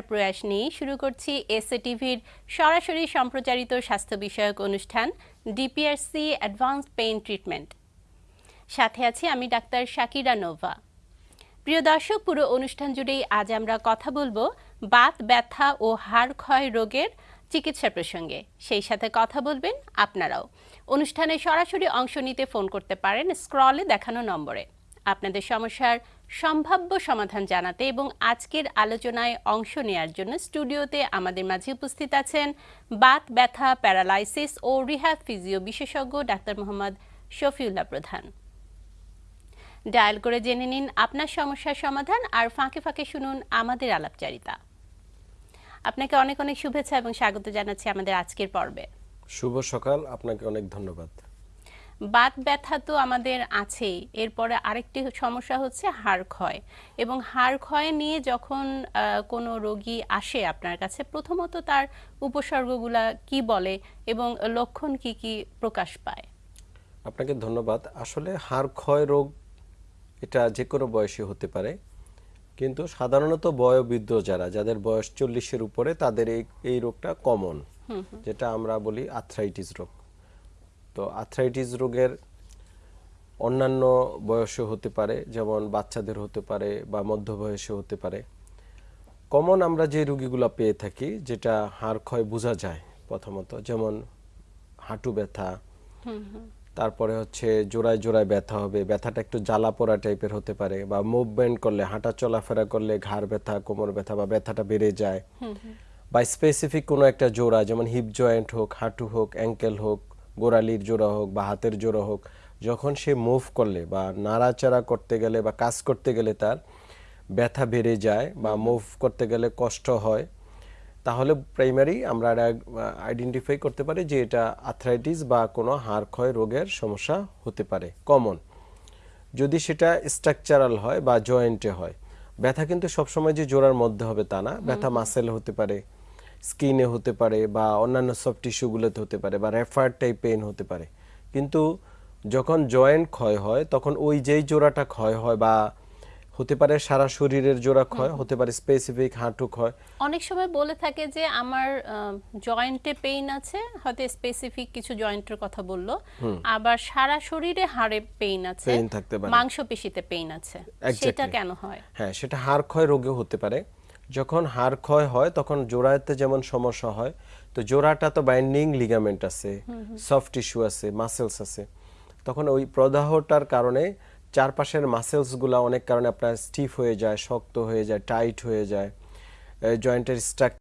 প্রয়াস নিয়ে শুরু করছি এসএ টিভির সরাসরি সম্প্রচারিত স্বাস্থ্য বিষয়ক অনুষ্ঠান ডিপিআরসি অ্যাডভান্স পেইন ট্রিটমেন্ট। সাথে আছি আমি ডাক্তার শাকিরা নোভা। প্রিয় দর্শক, পুরো অনুষ্ঠান জুড়েই আজ আমরা কথা বলব বাত, ব্যথা ও হাড় ক্ষয় রোগের চিকিৎসা প্রসঙ্গে। সেই সাথে কথা বলবেন আপনারাও। অনুষ্ঠানে সরাসরি অংশ নিতে ফোন করতে পারেন স্ক্রলে দেখানো নম্বরে। আপনাদের সমস্যার সম্ভাব্য সমাধান জানাতে এবং আজকের আলোচনায় অংশ নেয়ার জন্য স্টুডিওতে আমাদের মাঝে উপস্থিত আছেন বাত, ব্যথা, প্যারালাইসিস ও রিহ্যাব ফিজিও বিশেষজ্ঞ ডাক্তার মোহাম্মদ শফিউল্লাহ প্রধান। ডায়াল করে জেনে নিন আপনার সমস্যার সমাধান আর ফাঁকে ফাঁকে শুনুন আমাদের আলাপচারিতা। আপনাকে অনেক অনেক শুভেচ্ছা এবং স্বাগত জানাচ্ছি আমাদের আজকের পর্বে। শুভ সকাল, আপনাকে অনেক ধন্যবাদ। বাত ব্যথা তো আমাদের আছেই। এরপরে আরেকটি সমস্যা হচ্ছে হাড় ক্ষয়। এবং হাড় ক্ষয় নিয়ে যখন কোনো রোগী আসে আপনার কাছে প্রথমত তার উপসর্গগুলা কি বলে এবং লক্ষণ কি কি প্রকাশ পায়? আপনাকে ধন্যবাদ। আসলে হাড় ক্ষয় রোগ এটা যে কোনো বয়সে হতে পারে। কিন্তু সাধারণত বয়োবৃদ্ধ যারা যাদের বয়স চল্লিশের উপরে তাদের এই এই রোগটা কমন। যেটা আমরা বলি আর্থ্রাইটিস রোগ। তো আর্থ্রাইটিস রোগের অন্যান্য বয়সে হতে পারে যেমন বাচ্চাদের হতে পারে বা মধ্য বয়সে হতে পারে। কমন আমরা যে রোগীগুলো পেয়ে থাকি যেটা হাড় ক্ষয় বোঝা যায় প্রথমত যেমন হাঁটু ব্যথা তারপরে হচ্ছে জোড়ায় জোড়ায় ব্যথা হবে ব্যথাটা একটু জ্বালা পোড়া টাইপের হতে পারে বা মুভমেন্ট করলে হাঁটা চলাফেরা করলে ঘাড় ব্যথা কোমর ব্যথা বা ব্যথাটা বেড়ে যায়। বা স্পেসিফিক কোনো একটা জোড়া যেমন হিপ জয়েন্ট হোক হাঁটু হোক অ্যাঙ্কেল হোক গোড়ালির জোড়া হোক বা হাতের জোড়া হোক যখন সে মুভ করলে বা নাড়াচাড়া করতে গেলে বা কাজ করতে গেলে তার ব্যথা বেড়ে যায় বা মুভ করতে গেলে কষ্ট হয় তাহলে প্রাইমারি আমরা আইডেন্টিফাই করতে পারি যে এটা আর্থ্রাইটিস বা কোনো হাড় ক্ষয় রোগের সমস্যা হতে পারে কমন যদি সেটা স্ট্রাকচারাল হয় বা জয়েন্টে হয় ব্যথা কিন্তু সবসময় যে জোড়ার মধ্যে হবে তা না ব্যথা মাসেল হতে পারে স্কিনে হতে পারে বা অন্যান্য সব টিস্যুগুলোতে হতে পারে বা রেফার টাইপ পেইন হতে পারে। কিন্তু যখন জয়েন্ট ক্ষয় হয় তখন ওই যেই জোড়াটা ক্ষয় হয় বা হতে পারে সারা শরীরের জোড়া ক্ষয় হতে পারে স্পেসিফিক হাঁটু ক্ষয়। অনেক সময় বলে থাকে যে আমার জয়েন্টে পেইন আছে হয়তো স্পেসিফিক কিছু জয়েন্টের কথা বলল। আবার সারা শরীরে হাড়ে পেইন আছে Pain থাকতে পারে। মাংসপেশিতে পেইন আছে। সেটা কেন হয়? হ্যাঁ সেটা হাড় ক্ষয় রোগে হতে পারে। যখন হাড় ক্ষয় হয় তখন জোড়াতে যেমন সমস্যা হয় তো জোড়াটা তো বাইন্ডিং লিগামেন্ট আছে সফট টিস্যু আছে মাসেলস আছে। তখন ওই প্রদাহটার কারণে চারপাশের মাসেলসগুলো অনেক কারণে আপনার স্টিফ হয়ে যায় শক্ত হয়ে যায় টাইট হয়ে যায় জয়েন্টের স্ট্রাক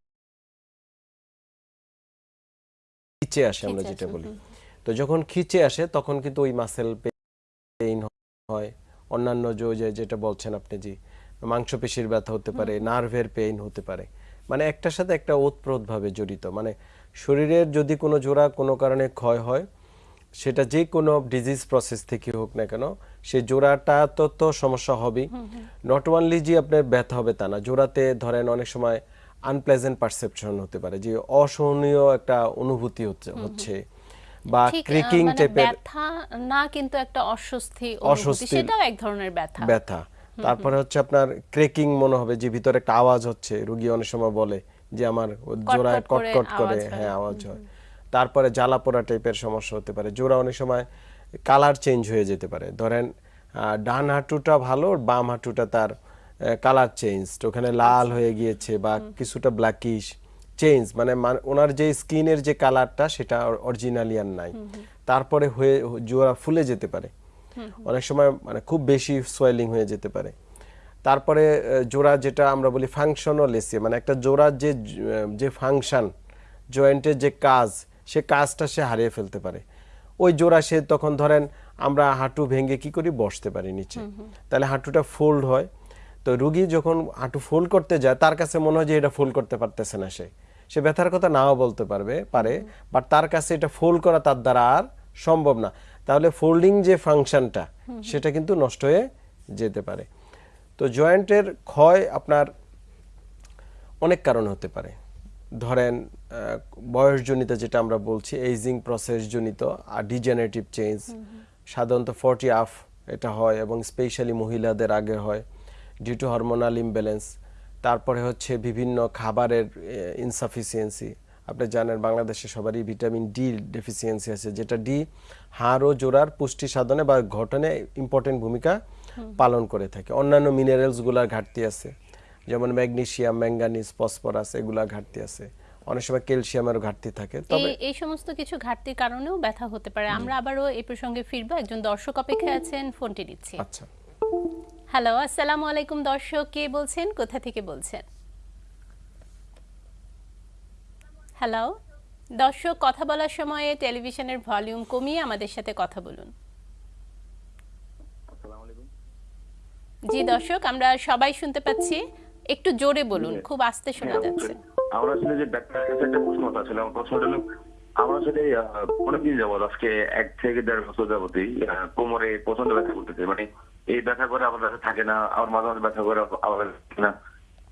খিচে আসে আমরা যেটা বলি। তো যখন খিচে আসে তখন কিন্তু ওই মাসেল পেইন হয় অন্যান্য যে- যেটা বলছেন আপনি জি মাংসপেশির ব্যথা হতে পারে নার্ভের পেইন হতে পারে। মানে একটার সাথে একটা ওতপ্রোতভাবে জড়িত। মানে শরীরের যদি কোনো জোড়া কোনো কারণে ক্ষয় হয় সেটা যে কোনো ডিজিজ প্রসেস থেকে হোক না কেন সেই জোড়াটা তো তো সমস্যা হবেই। নট ওনলি যে আপনার ব্যথা হবে তা না জোড়াতে ধরেন অনেক সময় আনপ্লেজেন্ট পারসেপশন হতে পারে যে অসহনীয় একটা অনুভূতি হচ্ছে হচ্ছে। বা ক্রিকিং মানে টাইপের ব্যথা না কিন্তু একটা অস্বস্তি অনুভূতি অস্বস্তির- সেটাও এক ধরনের ব্যথা। ব্যথা। তারপরে হচ্ছে আপনার ক্রেকিং মনে হবে যে ভিতরে একটা আওয়াজ হচ্ছে রুগী অনেক সময় বলে যে আমার জোড়ায় কটকট করে হয়। আওয়াজ হয়। তারপরে জ্বালা পোড়া টাইপের সমস্যা হতে পারে। জোড়া অনেক সময় কালার চেঞ্জ হয়ে যেতে পারে। ধরেন ডান হাঁটুটা ভালো বাম হাঁটুটা তার কালার চেঞ্জ ওখানে লাল হয়ে গিয়েছে বা কিছুটা ব্ল্যাকিশ চেঞ্জ মানে মান- ওনার যে স্কিনের যে কালারটা সেটা অরিজিনালি আর নাই। তারপরে হয়ে জোড়া ফুলে যেতে পারে। অনেক সময় মানে খুব বেশি সোয়েলিং হয়ে যেতে পারে। তারপরে জোড়া যেটা আমরা বলি ফাংশনাল এসে মানে একটা জোড়ার যে যে ফাংশন জয়েন্টের যে কাজ সে কাজটা সে হারিয়ে ফেলতে পারে। ওই জোড়া সে তখন ধরেন আমরা হাঁটু ভেঙে কি করি? বসতে পারি নিচে। তাহলে হাঁটুটা ফোল্ড হয়। তো রুগী যখন হাঁটু ফোল্ড করতে যায় তার কাছে মনে হয় যে এটা ফোল্ড করতে পারতেছে না সে। সে ব্যথার কথা নাও বলতে পারবে পারে বাট তার কাছে এটা ফোল্ড করা তার দ্বারা আর সম্ভব না। তাহলে ফোল্ডিং যে ফাংশনটা সেটা কিন্তু নষ্ট হয়ে যেতে পারে। তো জয়েন্টের ক্ষয় আপনার অনেক কারণ হতে পারে। ধরেন বয়সজনিত যেটা আমরা বলছি এইজিং প্রসেস জনিত আর ডিজেনারেটিভ চেঞ্জ সাধারণত ফর্টি আফ এটা হয় এবং স্পেশালি মহিলাদের আগে হয় ডিউ টু হরমোনাল ইমব্যালেন্স তারপরে হচ্ছে বিভিন্ন খাবারের ইনসাফিসিয়েন্সি আপনি জানেন বাংলাদেশে সবারই ভিটামিন ডি ডেফিসিয়েন্সি আছে যেটা ডি হাড় ও জোড়ার পুষ্টি সাধনে বা গঠনে ইম্পর্টেন্ট ভূমিকা পালন করে থাকে। অন্যান্য মিনারেলসগুলোর ঘাটতি আছে যেমন ম্যাগনেসিয়াম ম্যাঙ্গানিজ ফসফরাস এগুলা ঘাটতি আছে। অনেক সময় ক্যালসিয়ামেরও ঘাটতি থাকে তবে এই এই সমস্ত কিছু ঘাটতির কারণেও ব্যথা হতে পারে। আমরা আবারও এই প্রসঙ্গে ফিরবো। একজন দর্শক অপেক্ষায় আছেন ফোনটি নিচ্ছি আচ্ছা। হ্যালো আসসালামু আলাইকুম দর্শক। কে বলছেন? কোথা থেকে বলছেন? হ্যালো দর্শক কথা বলার সময়ে টেলিভিশনের ভলিউম কমিয়ে আমাদের সাথে কথা বলুন। জি দর্শক আমরা সবাই শুনতে পাচ্ছি। একটু জোরে বলুন খুব আস্তে শোনা যাচ্ছে। আমার আসলে যে ডাক্তারের কাছে একটা প্রশ্ন ছিল আমার প্রশ্নটা হলো আমার আসলে অনেকদিন যাবত আজকে এক থেকে দেড় বছর যাবতই কোমরে প্রচণ্ড ব্যথা করতেছে। মানে এই ব্যথা করে আমার ব্যথা থাকে না আমার মাঝে মাঝে ব্যথা করে আবার থাকে না।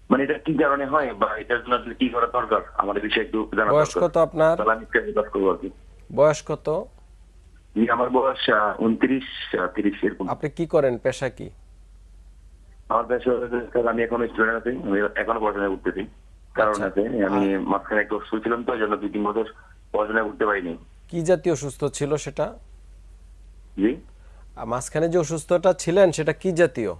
মানে এটা কি কারণে হয় বা এটার জন্য কি করা দরকার? এই বিষয়ে একটু জানা বয়স কত আপনার? বয়স কত? আমার বয়স উনত্রিশ তিরিশ এরকম। আপনি কি করেন? পেশা কি? আমার পেশা আমি এখন স্টুডেন্ট আছি। আমি এখনও পড়াশোনা করতেছি কারণ আচ্ছা। আছে আমি মাঝখানে একটু অসুস্থ ছিলাম তো জন্য দুই তিন বছর পড়াশোনা করতে পারিনি। কি জাতীয় অসুস্থ ছিল সেটা? জি? মাঝখানে যে অসুস্থতা ছিলেন সেটা কি জাতীয়?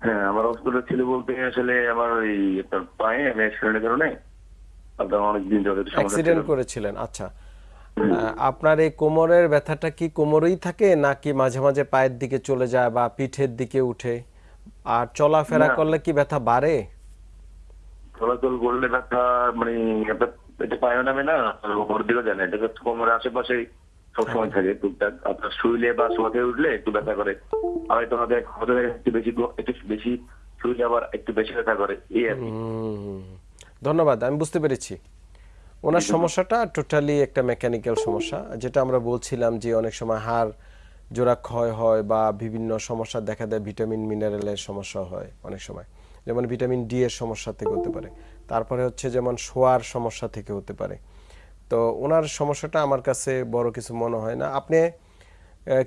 হ্যাঁ আমার অসুস্থতা ছিল বলতে আসলে আমার ওই একটা পায়ে আমি অ্যাক্সিডেন্টের কারণে আপনার অনেকদিন ধরে অ্যাক্সিডেন্ট করেছিলেন আচ্ছা। আপনার এই কোমরের ব্যথাটা কি কোমরেই থাকে নাকি মাঝে মাঝে পায়ের দিকে চলে যায় বা পিঠের দিকে উঠে? আর চলাফেরা করলে কি ব্যথা বাড়ে? চলাচল করলে ব্যথা মানে এটা পায়ে নামে না ওপর দিকে যায় না। এটা কোমরের আশেপাশে সবসময় থাকে টুকটাক আপনার শুইলে বা শোয়াতে উঠলে একটু ব্যথা করে। আর হয়তো আমাদের হয়তো একটু বেশি একটু বেশি শুইলে আবার একটু বেশি ব্যথা করে এই আর ধন্যবাদ আমি বুঝতে পেরেছি। ওনার সমস্যাটা টোটালি একটা মেকানিক্যাল সমস্যা যেটা আমরা বলছিলাম যে অনেক সময় হাড় জোড়া ক্ষয় হয় বা বিভিন্ন সমস্যা দেখা দেয় ভিটামিন মিনারেলের সমস্যা হয় অনেক সময়। যেমন ভিটামিন ডি এর সমস্যা থেকে হতে পারে তারপরে হচ্ছে যেমন শোয়ার সমস্যা থেকে হতে পারে। তো ওনার সমস্যাটা আমার কাছে বড় কিছু মনে হয় না। আপনি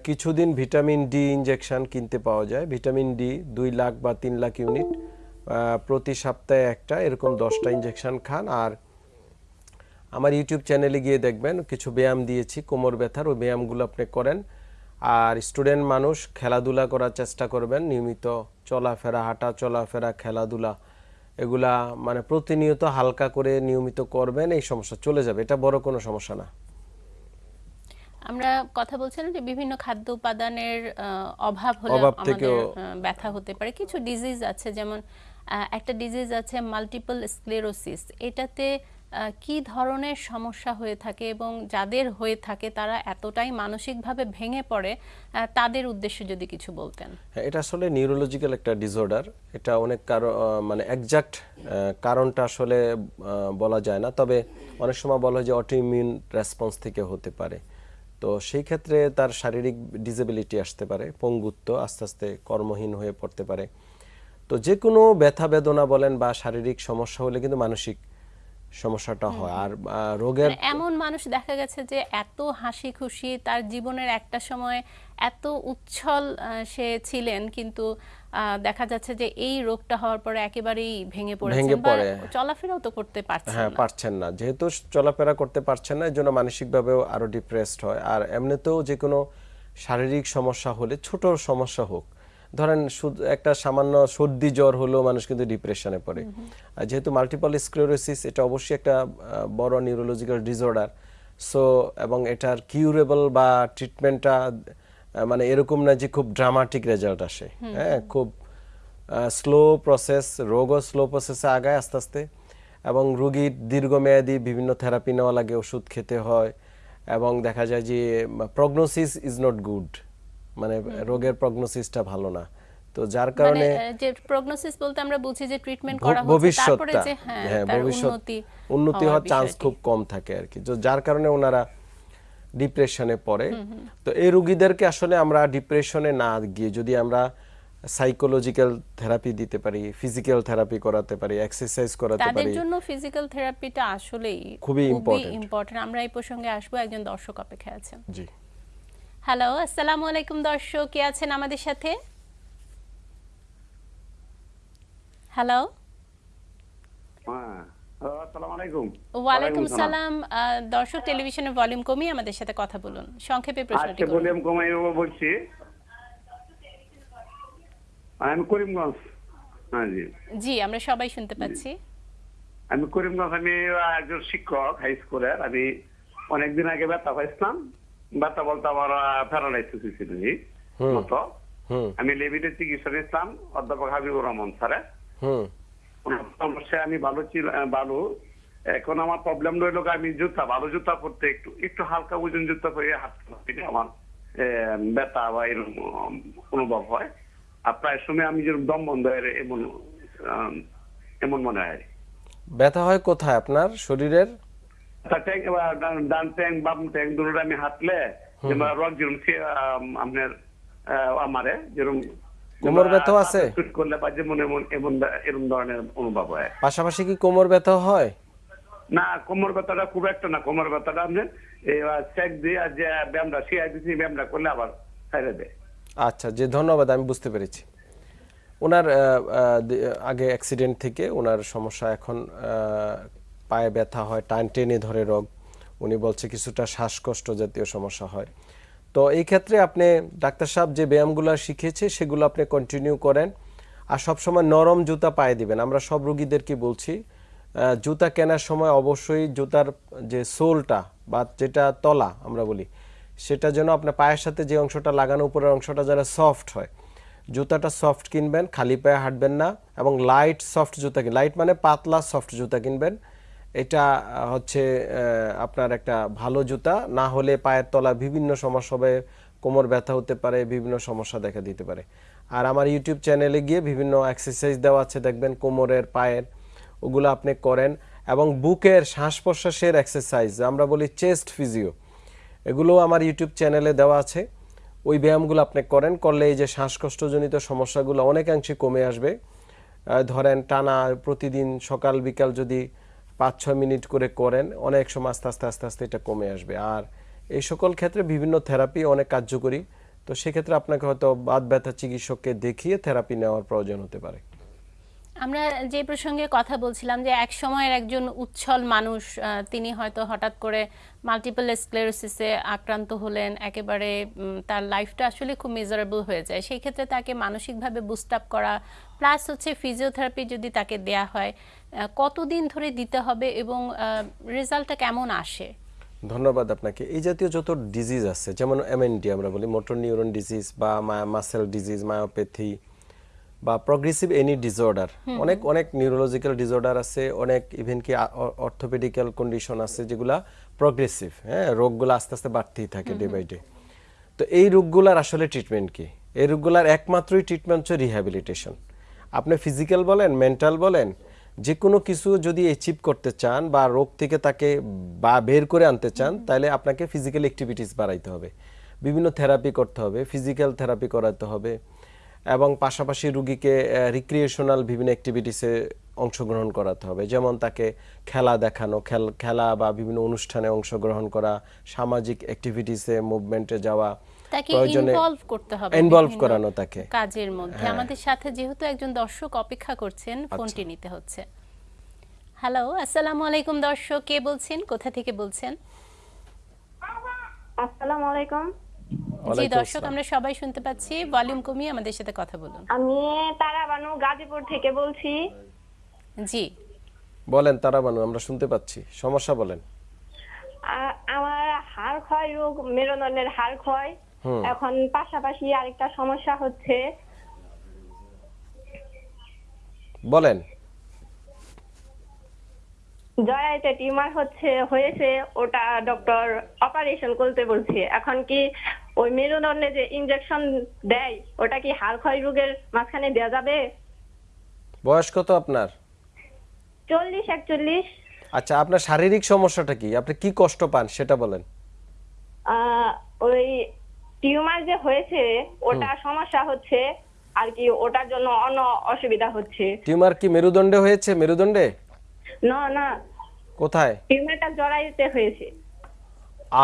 কিছুদিন ভিটামিন ডি ইনজেকশন কিনতে পাওয়া যায়। ভিটামিন ডি দুই লাখ বা তিন লাখ ইউনিট প্রতি সপ্তাহে একটা, এরকম দশটা ইনজেকশন খান। আর আমার ইউটিউব চ্যানেলে গিয়ে দেখবেন, কিছু ব্যায়াম দিয়েছি, কোমর ব্যথার, ওই ব্যায়ামগুলো আপনি করেন। আর স্টুডেন্ট মানুষ খেলাধুলা করার চেষ্টা করবেন, নিয়মিত চলাফেরা, হাঁটা চলাফেরা, খেলাধুলা। এগুলা মানে প্রতিনিয়ত হালকা করে নিয়মিত করবেন এই সমস্যা চলে যাবে। এটা বড় কোনো সমস্যা না। আমরা কথা বলছিলাম যে বিভিন্ন খাদ্য উপাদানের অভাব হলে আমাদের ব্যথা হতে পারে। কিছু ডিজিজ আছে যেমন একটা ডিজিজ আছে মাল্টিপল স্ক্লেরোসিস এটাতে কি ধরনের সমস্যা হয়ে থাকে এবং যাদের হয়ে থাকে তারা এতটাই মানসিকভাবে ভেঙে পড়ে তাদের উদ্দেশ্যে যদি কিছু বলতেন। হ্যাঁ এটা আসলে নিউরোলজিক্যাল একটা ডিসঅর্ডার এটা অনেক কারণ মানে একজাক্ট কারণটা আসলে বলা যায় না। তবে অনেক সময় বলা হয় যে অটোইমিউন রেসপন্স থেকে হতে পারে। তো সেই ক্ষেত্রে তার শারীরিক ডিসেবিলিটি আসতে পারে, পঙ্গুত্ব আস্তে আস্তে কর্মহীন হয়ে পড়তে পারে। তো যে কোনো ব্যথা বেদনা বলেন বা শারীরিক সমস্যা হলে কিন্তু মানসিক সমস্যাটা হয়। আর রোগের মানে এমন মানুষ দেখা গেছে যে এত হাসি খুশি তার জীবনের একটা সময় এত উচ্ছল সে ছিলেন কিন্তু দেখা যাচ্ছে যে এই রোগটা হওয়ার পরে একেবারেই ভেঙে পড়েছেন বা চলাফেরাও তো করতে পারছেন হ্যাঁ না। পারছেন না। যেহেতু চলাফেরা করতে পারছেন না এর জন্য মানসিকভাবেও আরও ডিপ্রেসড হয়। আর এমনিতেও যে কোনো শারীরিক সমস্যা হলে ছোট সমস্যা হোক ধরেন শুধু একটা সামান্য সর্দি জ্বর হলেও মানুষ কিন্তু ডিপ্রেশনে পড়ে। আর যেহেতু মাল্টিপল স্ক্লেরোসিস এটা অবশ্যই একটা বড় নিউরোলজিক্যাল ডিসঅর্ডার সো এবং এটার কিউরেবল বা ট্রিটমেন্টটা মানে এরকম না যে খুব ড্রামাটিক রেজাল্ট আসে। হ্যাঁ খুব স্লো প্রসেস রোগও স্লো প্রসেসে আগায় আস্তে আস্তে। এবং রোগীর দীর্ঘমেয়াদী বিভিন্ন থেরাপি নেওয়া লাগে ওষুধ খেতে হয়। এবং দেখা যায় যে প্রগনোসিস ইজ নট গুড মানে রোগের প্রগনোসিসটা ভালো না। তো যার মানে কারণে যে প্রগনোসিস বলতে আমরা বুঝি যে ট্রিটমেন্ট করা হচ্ছে তারপরে যে হ্যাঁ হ্যাঁ ভবিষ্যৎ উন্নতি উন্নতি হওয়ার চান্স খুব কম থাকে আর কি। তো যার কারণে ওনারা ডিপ্রেশনে পড়ে। তো এই রোগীদেরকে আসলে আমরা ডিপ্রেশনে না গিয়ে যদি আমরা সাইকোলজিক্যাল থেরাপি দিতে পারি ফিজিক্যাল থেরাপি করাতে পারি এক্সারসাইজ করাতে পারি তাদের জন্য ফিজিক্যাল থেরাপিটা আসলেই খুবই। ইম্পর্টেন্ট আমরা এই প্রসঙ্গে আসব একজন দর্শক অপেক্ষায় আছেন। জি। হ্যালো আসসালামু আলাইকুম দর্শক। কে আছেন আমাদের সাথে? হ্যালো হ্যাঁ। আসসালামু আলাইকুম। ওয়ালাইকুম সালাম। দর্শক টেলিভিশনের ভলিউম কমিয়ে আমাদের সাথে কথা বলুন। সংক্ষেপে প্রশ্নটি ভলিউম কমাই বলছি। আমি করিমগঞ্জ হ্যাঁ জি। জি আমরা সবাই শুনতে পাচ্ছি। আমি করিমগঞ্জ আমি একজন শিক্ষক হাই স্কুলের। আমি অনেকদিন আগে ব্যথা পাইছিলাম। ব্যথা বলতে আমার প্যারালাইসিস হয়েছিল মতো। আমি লেবিদের চিকিৎসা নিয়েছিলাম অধ্যাপক হাবিবুর রহমান স্যারে। আমি ভালো ছিল ভালো। এখন আমার প্রবলেম রইল আমি জুতা ভালো জুতা পরতে একটু একটু হালকা ওজন জুতা পরে হাঁটতে আমার ব্যথা বা এরকম অনুভব হয়। আর প্রায় সময় আমি যেরকম দম বন্ধ হয় এমন এমন মনে হয়। ব্যথা হয় কোথায় আপনার? শরীরের? ট্যাং ডান- ডান ট্যাং বাম ট্যাং দুটো আমি হাঁটলে রক যেরকম সে, আপনার আমারে যেরকম কোমর ব্যথাও আছে? শুট করলে এমন এমন এরকম ধরনের অনুভব হয়। পাশাপাশি কি কোমর ব্যথা হয়? না কোমর ব্যথাটা খুব একটা না। কোমর ব্যথাটা আপনি চেক দিয়ে যে ব্যায়ামটা শিয়াই দিচ্ছি ব্যায়ামটা করলে আবার ছেড়ে দেয়। আচ্ছা যে ধন্যবাদ আমি বুঝতে পেরেছি। ওনার আগে অ্যাক্সিডেন্ট থেকে ওনার সমস্যা এখন আহ, পায়ে ব্যথা হয়, টান টেনে ধরে রোগ। উনি বলছে, কিছুটা শ্বাসকষ্ট জাতীয় সমস্যা হয়। তো এই ক্ষেত্রে আপনি ডাক্তার সাহেব যে ব্যায়ামগুলো শিখেছে, সেগুলো আপনি কন্টিনিউ করেন। আর সবসময় নরম জুতা পায়ে দিবেন। আমরা সব রুগীদেরকে বলছি জুতা কেনার সময় অবশ্যই জুতার যে সোলটা বা যেটা তলা আমরা বলি, সেটা যেন আপনার পায়ের সাথে যে অংশটা লাগানো, উপরের অংশটা যেন সফট হয়। জুতাটা সফট কিনবেন, খালি পায়ে হাঁটবেন না এবং লাইট সফট জুতা কিন লাইট মানে পাতলা সফট জুতা কিনবেন। এটা হচ্ছে আপনার একটা ভালো জুতা, না হলে পায়ের তলা বিভিন্ন সমস্যা হবে, কোমর ব্যথা হতে পারে, বিভিন্ন সমস্যা দেখা দিতে পারে। আর আমার ইউটিউব চ্যানেলে গিয়ে বিভিন্ন এক্সারসাইজ দেওয়া আছে, দেখবেন কোমরের, পায়ের, ওগুলো আপনি করেন। এবং বুকের শ্বাস প্রশ্বাসের এক্সারসাইজ আমরা বলি চেস্ট ফিজিও এগুলো আমার ইউটিউব চ্যানেলে দেওয়া আছে। ওই ব্যায়ামগুলো আপনি করেন, করলে এই যে শ্বাসকষ্টজনিত সমস্যাগুলো অনেকাংশে কমে আসবে। ধরেন টানা, প্রতিদিন সকাল বিকাল যদি পাঁচ ছয় মিনিট করে করেন, অনেক সময় আস্তে আস্তে আস্তে আস্তে এটা কমে আসবে। আর এই সকল ক্ষেত্রে বিভিন্ন থেরাপি অনেক কার্যকরী। তো সেক্ষেত্রে আপনাকে হয়তো বাদ ব্যথা চিকিৎসককে দেখিয়ে থেরাপি নেওয়ার প্রয়োজন হতে পারে। আমরা যে প্রসঙ্গে কথা বলছিলাম যে এক সময়ের একজন উচ্ছল মানুষ তিনি হয়তো হঠাৎ করে মাল্টিপল স্ক্লেরোসিসে আক্রান্ত হলেন, একেবারে তার লাইফটা আসলে খুব মেজারেবল হয়ে যায়। সেই ক্ষেত্রে তাকে মানসিকভাবে বুস্ট আপ করা প্লাস হচ্ছে ফিজিওথেরাপি যদি তাকে দেয়া হয় কতদিন ধরে দিতে হবে এবং রেজাল্টটা কেমন আসে? ধন্যবাদ আপনাকে। এই জাতীয় যত ডিজিজ আছে, যেমন এমএনডি আমরা বলি মোটর নিউরন ডিজিজ বা মাসেল ডিজিজ মায়োপ্যাথি বা প্রগ্রেসিভ এনি ডিসঅর্ডার অনেক অনেক নিউরোলজিক্যাল ডিসঅর্ডার আছে অনেক ইভেন কি অর্থোপেডিক্যাল কন্ডিশন আছে যেগুলা প্রগ্রেসিভ হ্যাঁ রোগগুলো আস্তে আস্তে বাড়তেই থাকে ডে বাই ডে তো এই রোগগুলার আসলে ট্রিটমেন্ট কি? এই রোগগুলার একমাত্রই ট্রিটমেন্ট হচ্ছে রিহ্যাবিলিটেশন আপনি ফিজিক্যাল বলেন মেন্টাল বলেন যে কোনো কিছু যদি অ্যাচিভ করতে চান বা রোগ থেকে তাকে বা বের করে আনতে চান তাহলে আপনাকে ফিজিক্যাল অ্যাক্টিভিটিস বাড়াইতে হবে। বিভিন্ন থেরাপি করতে হবে ফিজিক্যাল থেরাপি করাতে হবে। এবং পাশাপাশি রুগীকে রিক্রিয়েশনাল বিভিন্ন অ্যাক্টিভিটিসে অংশগ্রহণ করাতে হবে। যেমন তাকে খেলা দেখানো খেল খেলা বা বিভিন্ন অনুষ্ঠানে অংশগ্রহণ করা সামাজিক অ্যাক্টিভিটিসে মুভমেন্টে যাওয়া তাকে ইনভলভ করতে হবে ইনভলভ করানো তাকে। কাজের মধ্যে। আমাদের সাথে যেহেতু একজন দর্শক অপেক্ষা করছেন ফোনটি নিতে হচ্ছে। হ্যালো আসসালামু আলাইকুম দর্শক। কে বলছেন? কোথা থেকে বলছেন? আসসালামু আলাইকুম। জি দর্শক আমরা সবাই শুনতে পাচ্ছি। ভলিউম কমিয়ে আমাদের সাথে কথা বলুন। আমি তারাবানু গাজীপুর থেকে বলছি। জি। বলেন তারাবানু আমরা শুনতে পাচ্ছি। সমস্যা বলেন। আমার হাড় ক্ষয় রোগ মেরুদণ্ডের হাড় ক্ষয়। এখন পাশাপাশি আরেকটা সমস্যা হচ্ছে। বলেন। জরাইতে টিউমার হচ্ছে হয়েছে ওটা ডক্টর অপারেশন করতে বলছে। এখন কি ওই মেরুদণ্ডে যে ইনজেকশন দেয় ওটা কি হাড় ক্ষয় রোগের মাঝখানে দেওয়া যাবে? বয়স কত আপনার? চল্লিশ একচল্লিশ। আচ্ছা আপনার শারীরিক সমস্যাটা কি? আপনি কি কষ্ট পান সেটা বলেন। ওই টিউমার যে হয়েছে ওটা সমস্যা হচ্ছে আর কি ওটার জন্য অন্য অসুবিধা হচ্ছে। টিউমার কি মেরুদণ্ডে হয়েছে মেরুদণ্ডে? না না। কোথায়? টিউমারটা জরাইতে হয়েছে।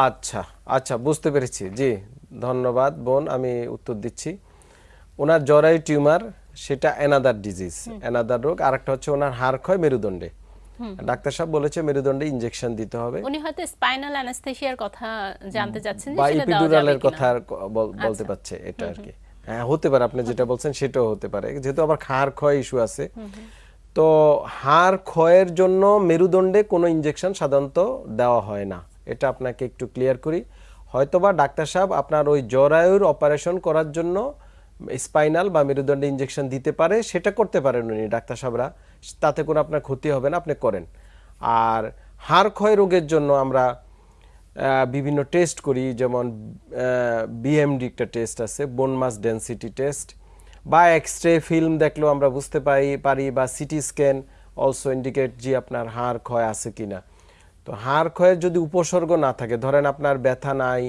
আচ্ছা আচ্ছা বুঝতে পেরেছি জি। ধন্যবাদ বোন আমি উত্তর দিচ্ছি। ওনার জরায়ু টিউমার সেটা অ্যানাদার ডিজিজ অ্যানাদার রোগ। আরেকটা হচ্ছে ওনার হাড় ক্ষয় মেরুদণ্ডে। ডাক্তার সাহেব বলেছে মেরুদণ্ডে ইনজেকশন দিতে হবে। উনি হয়তো স্পাইনাল অ্যানাস্থেসিয়ার কথা জানতে চাচ্ছেন যে সেটা ইপিডুরালের। কথা বল- বলতে পারছে এটা আর কি হ্যাঁ হতে পারে আপনি যেটা বলছেন সেটাও হতে পারে। যেহেতু আবার হাড় ক্ষয় ইস্যু আছে। তো হাড় ক্ষয়ের জন্য মেরুদণ্ডে কোনো ইনজেকশন সাধারণত দেওয়া হয় না। এটা আপনাকে একটু ক্লিয়ার করি। হয়তোবা ডাক্তার সাহেব আপনার ওই জরায়ুর অপারেশন করার জন্য স্পাইনাল বা মেরুদণ্ডে ইনজেকশন দিতে পারে, সেটা করতে পারেন উনি ডাক্তার সাহেবরা। তাতে কোনো আপনার ক্ষতি হবে না, আপনি করেন। আর হাড় ক্ষয় রোগের জন্য আমরা বিভিন্ন টেস্ট করি, যেমন বিএমডি একটা টেস্ট আছে বোন মাস ডেন্সিটি টেস্ট বা এক্স রে ফিল্ম দেখলেও আমরা বুঝতে পারি পারি, বা সিটি স্ক্যান অলসো ইন্ডিকেট যে আপনার হাড় ক্ষয় আছে কিনা। তো হাড় ক্ষয়ের যদি উপসর্গ না থাকে, ধরেন আপনার ব্যথা নাই,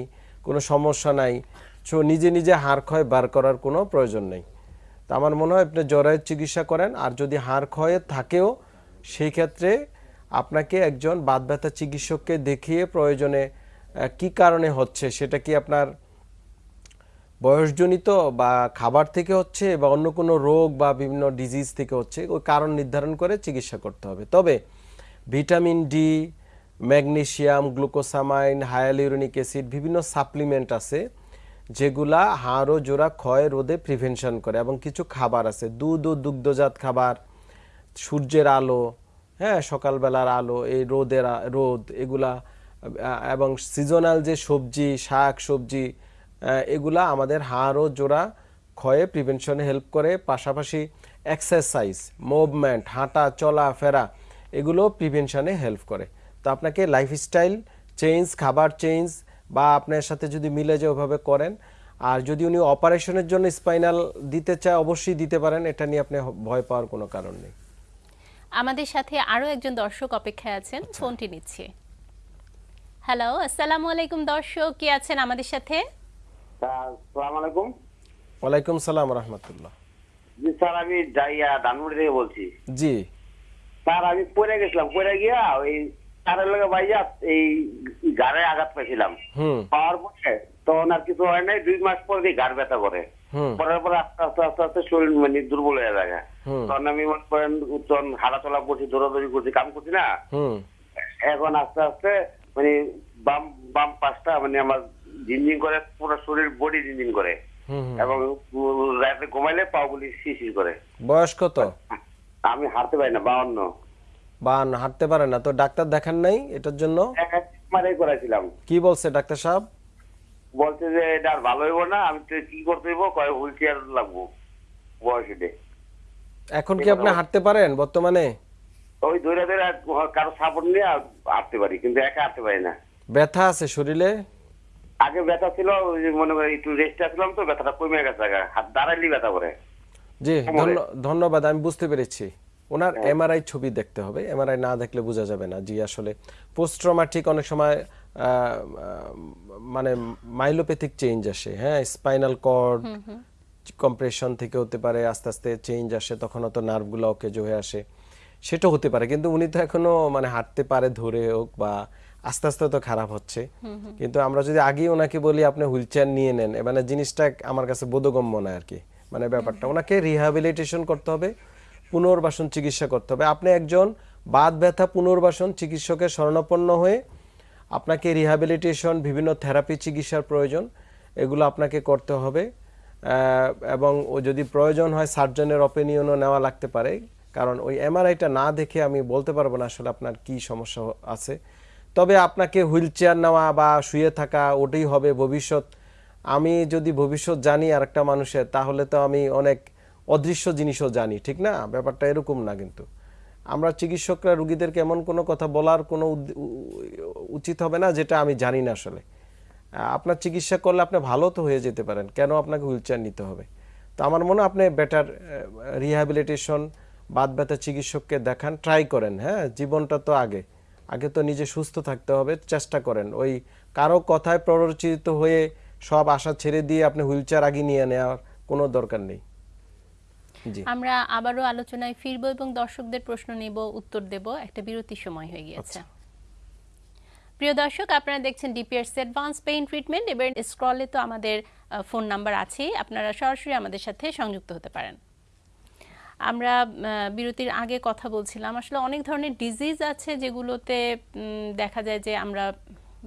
কোনো সমস্যা নাই, সো নিজে নিজে হাড় ক্ষয় বার করার কোনো প্রয়োজন নেই। তো আমার মনে হয় আপনি জ্বরের চিকিৎসা করেন, আর যদি হাড় ক্ষয়ে থাকেও, সেই ক্ষেত্রে আপনাকে একজন বাদ ব্যথা চিকিৎসককে দেখিয়ে প্রয়োজনে কি কারণে হচ্ছে, সেটা কি আপনার বয়সজনিত বা খাবার থেকে হচ্ছে বা অন্য কোনো রোগ বা বিভিন্ন ডিজিজ থেকে হচ্ছে, ওই কারণ নির্ধারণ করে চিকিৎসা করতে হবে। তবে vitamin D magnesium glucosamine hyaluronic acid বিভিন্ন সাপ্লিমেন্ট আছে যেগুলা হাড় ও জোড়া ক্ষয় রোধে প্রিভেনশন করে এবং কিছু খাবার আছে। দুধ ও দুগ্ধজাত খাবার, সূর্যের আলো হ্যাঁ সকালবেলার আলো, এই রোদের রোদ, এগুলা এবং সিজনাল যে সবজি, শাক, সবজি এগুলা আমাদের হাড় ও জোড়া ক্ষয়ে প্রিভেনশনে হেল্প করে। পাশাপাশি এক্সারসাইজ, মুভমেন্ট, হাঁটা, চলা, ফেরা, এগুলো প্রিভেনশনে হেল্প করে। তো আপনাকে লাইফস্টাইল চেঞ্জ খাবার চেঞ্জ বা আপনার সাথে যদি মিলে যে ওভাবে করেন আর যদি উনি অপারেশনের জন্য স্পাইনাল দিতে চায় অবশ্যই দিতে পারেন এটা নিয়ে আপনি ভয় পাওয়ার কোনো কারণ নেই। আমাদের সাথে আরও একজন দর্শক অপেক্ষায় আছেন আচ্ছা। ফোনটি নিচ্ছে। হ্যালো আসসালামু আলাইকুম দর্শক কে আছেন আমাদের সাথে? সালাম আলাইকুম। ওয়ালাইকুম সালাম রহমতুল্লাহ। জি স্যার আমি যাইয়া ধানমন্ডি থেকে বলছি। জি। স্যার আমি পড়ে গেছিলাম পড়ে গিয়া ওই তারের লগে বাইয়া এই গাড়ে আঘাত পাইছিলাম। পাওয়ার পরে তখন আর কিছু হয় নাই দুই মাস পরে দিয়ে গাড় ব্যথা করে। পরের পরে আস্তে আস্তে আস্তে আস্তে শরীর মানে দুর্বল হয়ে যায়। তখন আমি মনে করেন তখন হাঁটাচলা করছি দৌড়াদৌড়ি করছি কাম করছি না। এখন আস্তে আস্তে মানে বাম বাম পাশটা মানে আমার ঝিনঝিন করে পুরো শরীর বডি ঝিনঝিন করে। এবং রাতে ঘুমাইলে পাগুলি শিশির করে। বয়স কত? আমি হারতে পারি না বাউন্ন। বা হাঁটতে পারে না। তো ডাক্তার দেখান নাই এটার জন্য? মারাই করেছিলাম কি বলছে ডাক্তার সাহেব? বলছে যে এটা আর ভালো হইব না আমি কি করতে হইব? কয় হুইল চেয়ার লাগবো বয়সে এখন কি আপনি হাঁটতে পারেন বর্তমানে? ওই দৌড়া দৌড়া কারও সাপোর্ট নিয়ে হাঁটতে পারি কিন্তু একা হাঁটতে পারি না। ব্যথা আছে শরীরে? আগে ব্যথা ছিল মনে করি একটু রেস্ট আসলাম তো ব্যথাটা কমে গেছে। হাত দাঁড়াইলি ব্যথা করে। জি। ধন্যবাদ আমি বুঝতে পেরেছি। ওনার এমআরআই ছবি দেখতে হবে। এমআরআই না দেখলে বোঝা যাবে না জি আসলে পোস্ট ট্রমাটিক অনেক সময় মানে মাইলোপ্যাথিক চেঞ্জ আসে হ্যাঁ? স্পাইনাল কর্ড কম্প্রেশন থেকে হতে পারে আস্তে আস্তে চেঞ্জ আসে তখন হয়তো নার্ভগুলো ওকে হয়ে আসে। সেটা হতে পারে কিন্তু উনি তো এখনও মানে হাঁটতে পারে ধরে হোক বা আস্তে আস্তে তো খারাপ হচ্ছে। কিন্তু আমরা যদি আগেই ওনাকে বলি আপনি হুইল চেয়ার নিয়ে নেন মানে জিনিসটা আমার কাছে বোধগম্য নয় আর কি। মানে ব্যাপারটা। ওনাকে রিহ্যাবিলিটেশন করতে হবে। পুনর্বাসন চিকিৎসা করতে হবে। আপনি একজন বাত ব্যথা পুনর্বাসন চিকিৎসকের শরণাপন্ন হয়ে আপনাকে রিহ্যাবিলিটেশন বিভিন্ন থেরাপি চিকিৎসার প্রয়োজন, এগুলো আপনাকে করতে হবে। এবং ও যদি প্রয়োজন হয় সার্জনের অপিনিয়নও নেওয়া লাগতে পারে। কারণ ওই এমআরআইটা না দেখে আমি বলতে পারব না আসলে আপনার কি সমস্যা আছে। তবে আপনাকে হুইল চেয়ার নেওয়া বা শুয়ে থাকা, ওটাই হবে ভবিষ্যৎ। আমি যদি ভবিষ্যৎ জানি আর একটা মানুষের, তাহলে তো আমি অনেক অদৃশ্য জিনিসও জানি, ঠিক না? ব্যাপারটা এরকম না কিন্তু। আমরা চিকিৎসকরা রুগীদেরকে এমন কোনো কথা বলার কোনো উচিত হবে না যেটা আমি জানি না আসলে। আপনার চিকিৎসা করলে আপনি ভালো তো হয়ে যেতে পারেন, কেন আপনাকে হুইল চেয়ার নিতে হবে? তো আমার মনে আপনি বেটার রিহ্যাবিলিটেশন বাদ ব্যথা চিকিৎসককে দেখান ট্রাই করেন হ্যাঁ? জীবনটা তো আগে। আগে তো নিজে সুস্থ থাকতে হবে, চেষ্টা করেন। ওই কারও কথায় প্ররোচিত হয়ে সব আশা ছেড়ে দিয়ে আপনি হুইল চেয়ার আগে নিয়ে নেওয়ার কোনো দরকার নেই। আমরা আবারও আলোচনায় ফিরবো এবং দর্শকদের প্রশ্ন নেব উত্তর দেব। একটা বিরতির সময় হয়ে গিয়েছে। প্রিয় দর্শক আপনারা দেখছেন ডিপিআরস অ্যাডভান্স পেইন ট্রিটমেন্ট এবার স্ক্রলে তো আমাদের ফোন নাম্বার আছেই আপনারা সরাসরি আমাদের সাথে সংযুক্ত হতে পারেন। আমরা বিরতির আগে কথা বলছিলাম। আসলে অনেক ধরনের ডিজিজ আছে যেগুলোতে দেখা যায় যে আমরা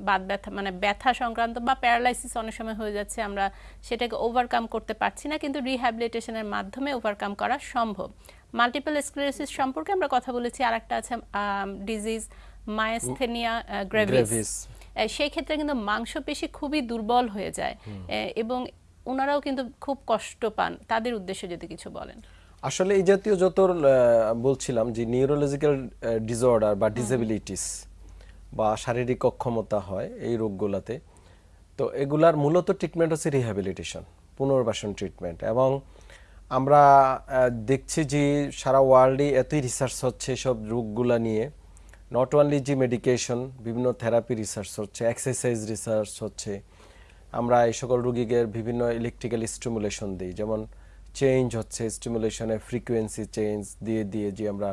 বাত ব্যথা মানে ব্যথা সংক্রান্ত বা প্যারালাইসিস অনেক সময় হয়ে যাচ্ছে আমরা সেটাকে ওভারকাম করতে পারছি না কিন্তু রিহ্যাবিলিটেশনের মাধ্যমে ওভারকাম করা সম্ভব। মাল্টিপল স্ক্লেরোসিস সম্পর্কে আমরা কথা বলেছি আর একটা আছে ডিজিজ মায়াস্থেনিয়া গ্রেভিস সেই ক্ষেত্রে কিন্তু মাংসপেশি খুবই দুর্বল হয়ে যায়। এবং ওনারাও কিন্তু খুব কষ্ট পান তাদের উদ্দেশ্যে যদি কিছু বলেন। আসলে এই জাতীয় যত বলছিলাম যে নিউরোলজিক্যাল ডিসঅর্ডার বা ডিসেবিলিটিস বা শারীরিক অক্ষমতা হয় এই রোগগুলোতে। তো এগুলার মূলত ট্রিটমেন্ট হচ্ছে রিহ্যাবিলিটেশন পুনর্বাসন ট্রিটমেন্ট এবং আমরা দেখছি যে সারা ওয়ার্ল্ডে এতই রিসার্চ হচ্ছে সব রোগগুলা নিয়ে। নট অনলি যে মেডিকেশন বিভিন্ন থেরাপি রিসার্চ হচ্ছে এক্সারসাইজ রিসার্চ হচ্ছে। আমরা এই সকল রোগীদের বিভিন্ন ইলেকট্রিক্যাল স্টিমুলেশন দিই, যেমন চেঞ্জ হচ্ছে স্টিমুলেশনের ফ্রিকোয়েন্সি চেঞ্জ দিয়ে দিয়ে যে আমরা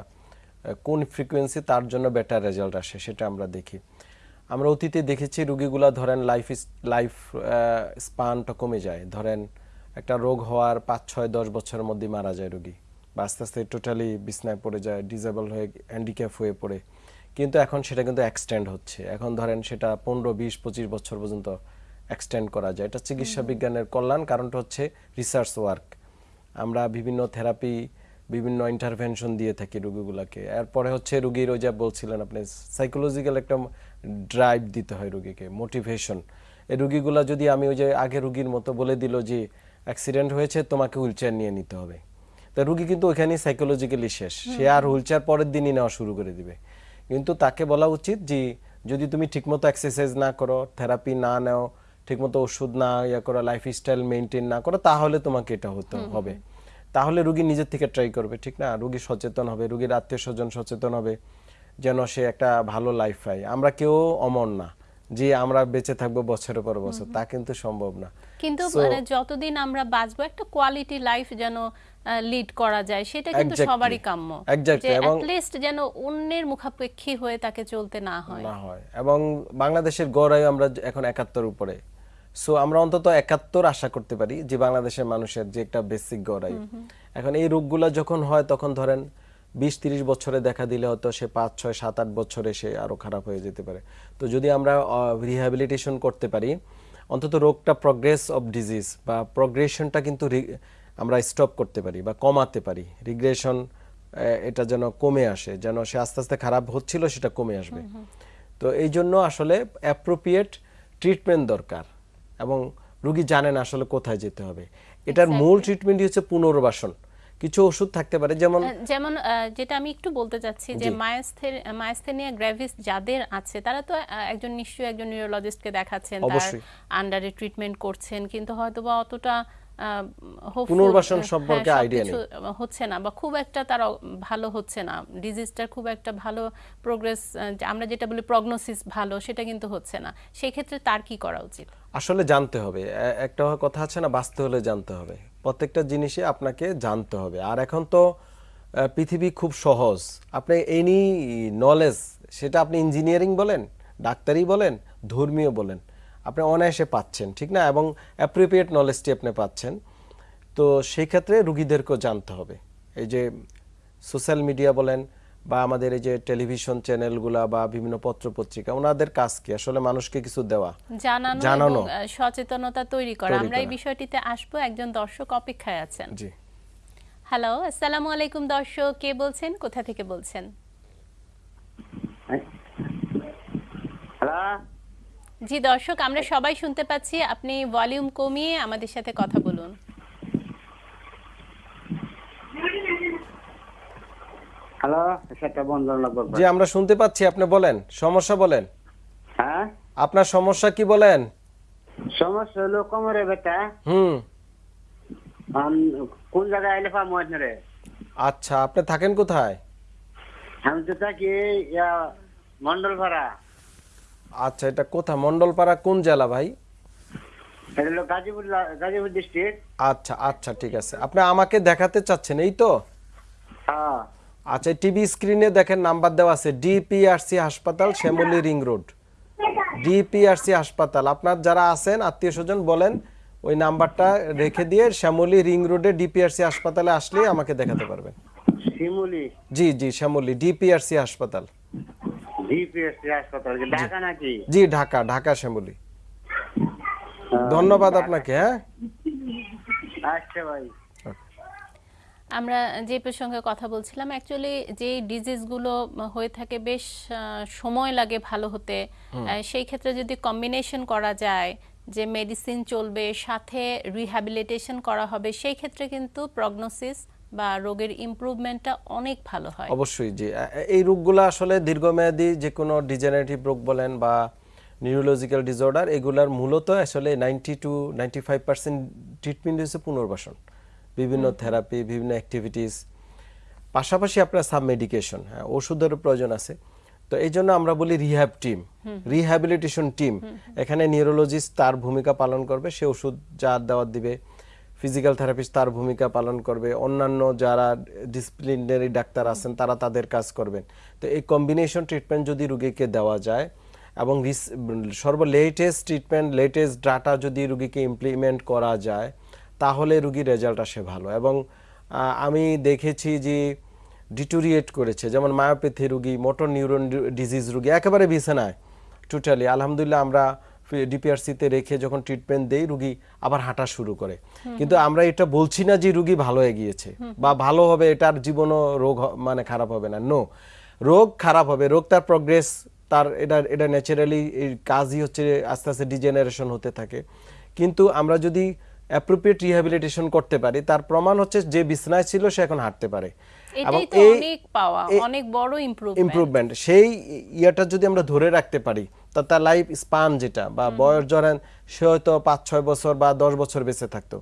কোন ফ্রিকোয়েন্সি তার জন্য বেটার রেজাল্ট আসে সেটা আমরা দেখি। আমরা অতীতে দেখেছি রুগীগুলা ধরেন লাইফ লাইফ স্পানটা কমে যায়। ধরেন একটা রোগ হওয়ার পাঁচ ছয় দশ বছরের মধ্যে মারা যায় রুগী। বা আস্তে আস্তে টোটালি বিছনায় পড়ে যায় ডিজেবল হয়ে হ্যান্ডিক্যাপ হয়ে পড়ে। কিন্তু এখন সেটা কিন্তু এক্সটেন্ড হচ্ছে। এখন ধরেন সেটা পনেরো বিশ পঁচিশ বছর পর্যন্ত এক্সটেন্ড করা যায়। এটা চিকিৎসা বিজ্ঞানের কল্যাণ। কারণটা হচ্ছে রিসার্চ ওয়ার্ক আমরা বিভিন্ন থেরাপি বিভিন্ন ইন্টারভেনশন দিয়ে থাকি রুগীগুলোকে। এরপরে হচ্ছে রুগীর ওই যা বলছিলেন আপনি সাইকোলজিক্যাল একটা ড্রাইভ দিতে হয় রুগীকে মোটিভেশন এই রুগীগুলা যদি আমি ওই যে আগে রুগীর মতো বলে দিল যে অ্যাক্সিডেন্ট হয়েছে তোমাকে হুইলচেয়ার নিয়ে নিতে হবে। তা রুগী কিন্তু ওইখানেই সাইকোলজিক্যালি শেষ। সে আর হুইলচেয়ার পরের দিনই নেওয়া শুরু করে দিবে। কিন্তু তাকে বলা উচিত যে যদি তুমি ঠিকমতো এক্সারসাইজ না করো থেরাপি না নাও ঠিকমতো ওষুধ না ইয়া করো লাইফস্টাইল মেনটেন না করো তাহলে তোমাকে এটা হতে হবে। তাহলে রুগী নিজের থেকে ট্রাই করবে ঠিক না? রুগী সচেতন হবে রুগীর আত্মীয় স্বজন সচেতন হবে যেন সে একটা ভালো লাইফ পায়। আমরা কেউ অমর না যে আমরা বেঁচে থাকব বছরের পর বছর তা কিন্তু সম্ভব না। কিন্তু মানে যতদিন আমরা বাঁচবো একটা কোয়ালিটি লাইফ যেন লিড করা যায় সেটা কিন্তু সবারই কাম্য। যে এবং- লিস্ট যেন অন্যের মুখাপেক্ষী হয়ে তাকে চলতে না হয়। না হয়। এবং বাংলাদেশের গড় আয়ু আমরা এখন একাত্তর উপরে। সো আমরা অন্তত একাত্তর আশা করতে পারি যে বাংলাদেশের মানুষের যে একটা বেসিক গড় আয়ু এখন এই রোগগুলো যখন হয় তখন ধরেন বিশ তিরিশ বছরে দেখা দিলে হয়তো সে পাঁচ ছয় সাত আট বছরে সে আরও খারাপ হয়ে যেতে পারে। তো যদি আমরা রিহ্যাবিলিটেশন করতে পারি অন্তত রোগটা প্রগ্রেস অফ ডিজিজ বা প্রগ্রেশনটা কিন্তু আমরা স্টপ করতে পারি বা কমাতে পারি। রিগ্রেশন এটা যেন কমে আসে যেন সে আস্তে আস্তে খারাপ হচ্ছিল সেটা কমে আসবে। তো এই জন্য আসলে অ্যাপ্রোপ্রিয়েট ট্রিটমেন্ট দরকার। এবং রুগী জানেন আসলে কোথায় যেতে হবে। এটার মূল ট্রিটমেন্টই হচ্ছে পুনর্বাসন। কিছু ওষুধ থাকতে পারে যেমন যেমন যেটা আমি একটু বলতে চাচ্ছি যে। মায়াস্থেনিয়া গ্র্যাভিস যাদের আছে তারা তো একজন নিশ্চয়ই একজন নিউরোলজিস্টকে দেখাচ্ছেন তার আন্ডারে ট্রিটমেন্ট করছেন কিন্তু হয়তো বা অতটা পুনর্বাসন সম্পর্কে idea সবকিছু হচ্ছে না বা খুব একটা তার ভালো হচ্ছে না। ডিজিজটার খুব একটা ভালো প্রোগ্রেস আমরা যেটা বলি প্রগনোসিস ভালো সেটা কিন্তু হচ্ছে না। সেই ক্ষেত্রে তার কি করা উচিত? আসলে জানতে হবে। একটা কথা আছে না, বাঁচতে হলে জানতে হবে। প্রত্যেকটা জিনিসে আপনাকে জানতে হবে। আর এখন তো পৃথিবী খুব সহজ। আপনি এনি নলেজ সেটা আপনি ইঞ্জিনিয়ারিং বলেন ডাক্তারি বলেন, ধর্মীয় বলেন, আপনি অনায়াসে পাচ্ছেন, ঠিক না? এবং অ্যাপ্রোপ্রিয়েট নলেজটি আপনি পাচ্ছেন। তো সেই ক্ষেত্রে রুগীদেরকেও জানতে হবে। এই যে সোশ্যাল মিডিয়া বলেন বা আমাদের এই যে টেলিভিশন চ্যানেলগুলা বা বিভিন্ন পত্র পত্রিকা ওনাদের কাজ কি? আসলে মানুষকে কিছু দেওয়া জানানো জানানো। সচেতনতা তৈরি করা। আমরা এই বিষয়টিতে আসব একজন দর্শক অপেক্ষায় আছেন। জি। হ্যালো আসসালামু আলাইকুম দর্শক কে বলছেন? কোথা থেকে বলছেন? হ্যালো? জি দর্শক আমরা সবাই শুনতে পাচ্ছি আপনি ভলিউম কমিয়ে আমাদের সাথে কথা বলুন। হ্যালো সেটা বন্ধ লাগবে জি আমরা শুনতে পাচ্ছি আপনি বলেন সমস্যা বলেন। হ্যাঁ? আপনার সমস্যা কি বলেন? সমস্যা হলো কোমরে বেটা হুম। কোন জায়গায় আইলে পাবো রে আচ্ছা আপনি থাকেন কোথায়? আমি তো থাকি ইয়া মন্ডল আচ্ছা এটা কোথায় মন্ডলপাড়া কোন জেলা ভাই? এটা হলো গাজীপুর গাজীপুর ডিস্ট্রিক্ট। আচ্ছা আচ্ছা ঠিক আছে। আপনি আমাকে দেখাতে চাচ্ছেন এই তো? হ্যাঁ। আচ্ছা টিভি স্ক্রিনে দেখেন নাম্বার দেওয়া আছে ডিপিআরসি হাসপাতাল শ্যামলী রিং রোড। ডিপিআরসি হাসপাতাল। আপনার যারা আছেন আত্মীয় স্বজন বলেন ওই নাম্বারটা রেখে দিয়ে শ্যামলী রিং রোডে ডিপিআরসি হাসপাতালে আসলেই আমাকে দেখাতে পারবেন। জি জি শ্যামলী ডিপিআরসি হাসপাতাল। ডিপিএসসি হাসপাতাল ঢাকা নাকি? জি ঢাকা ঢাকা শ্যামলী। ধন্যবাদ আপনাকে হ্যাঁ? আচ্ছা ভাই। আমরা যে প্রসঙ্গে কথা বলছিলাম অ্যাকচুয়ালি যে ডিজিজগুলো হয়ে থাকে বেশ সময় লাগে ভালো হতে। সেই ক্ষেত্রে যদি কম্বিনেশন করা যায় যে মেডিসিন চলবে সাথে রিহ্যাবিলিটেশন করা হবে সেই ক্ষেত্রে কিন্তু প্রগনোসিস বা রোগের ইমপ্রুভমেন্টটা অনেক ভালো হয়। অবশ্যই জি এ- এই রোগগুলো আসলে দীর্ঘমেয়াদী যে কোনো ডিজেনারেটিভ রোগ বলেন বা নিউরোলজিক্যাল ডিসঅর্ডার এগুলার মূলত আসলে ninety two ninety five percent treatment হচ্ছে পুনর্বাসন। বিভিন্ন থেরাপি বিভিন্ন অ্যাক্টিভিটিস পাশাপাশি আপনার সাব মেডিকেশন হ্যাঁ ওষুধেরও প্রয়োজন আছে। তো এই জন্য আমরা বলি রিহ্যাব টিম রিহ্যাবিলিটেশন টিম এখানে নিউরোলজিস্ট তার ভূমিকা পালন করবে সে ওষুধ যা দেওয়ার দিবে ফিজিক্যাল থেরাপিস্ট তার ভূমিকা পালন করবে অন্যান্য যারা ডিসিপ্লিনারি ডাক্তার আছেন তারা তাদের কাজ করবেন। তো এই কম্বিনেশন ট্রিটমেন্ট যদি রুগীকে দেওয়া যায় এবং সর্ব লেটেস্ট ট্রিটমেন্ট লেটেস্ট ডাটা যদি রুগীকে ইমপ্লিমেন্ট করা যায় তাহলে রুগীর রেজাল্ট আসে ভালো। এবং আমি দেখেছি যে ডিটোরিয়েট করেছে যেমন মায়োপ্যাথি রুগী মোটর নিউরন ডিজিজ রুগী একেবারে বিছানায় টোটালি। আলহামদুলিল্লাহ আমরা ডিপিআরসিতে রেখে যখন ট্রিটমেন্ট দেই রুগী আবার হাঁটা শুরু করে। কিন্তু আমরা এটা বলছি না যে রুগী ভালো হয়ে গিয়েছে বা ভালো হবে এটার জীবনও রোগ মানে খারাপ হবে না। নো রোগ খারাপ হবে রোগ তার প্রগ্রেস তার এটা এটা ন্যাচারালি কাজই হচ্ছে আস্তে আস্তে ডিজেনারেশন হতে থাকে। কিন্তু আমরা যদি অ্যাপ্রোপ্রিয়েট রিহ্যাবিলিটেশন করতে পারি। তার প্রমাণ হচ্ছে যে বিছনায় ছিল সে এখন হাঁটতে পারে। এটাই তো অনেক পাওয়া অনেক বড় ইমপ্রুভমেন্ট ইমপ্রুভমেন্ট সেই ইয়েটা যদি আমরা ধরে রাখতে পারি তা তার লাইফ স্পান যেটা বা বয়স ধরেন সে হয়তো পাঁচ ছয় বছর বা দশ বছর বেঁচে থাকতো।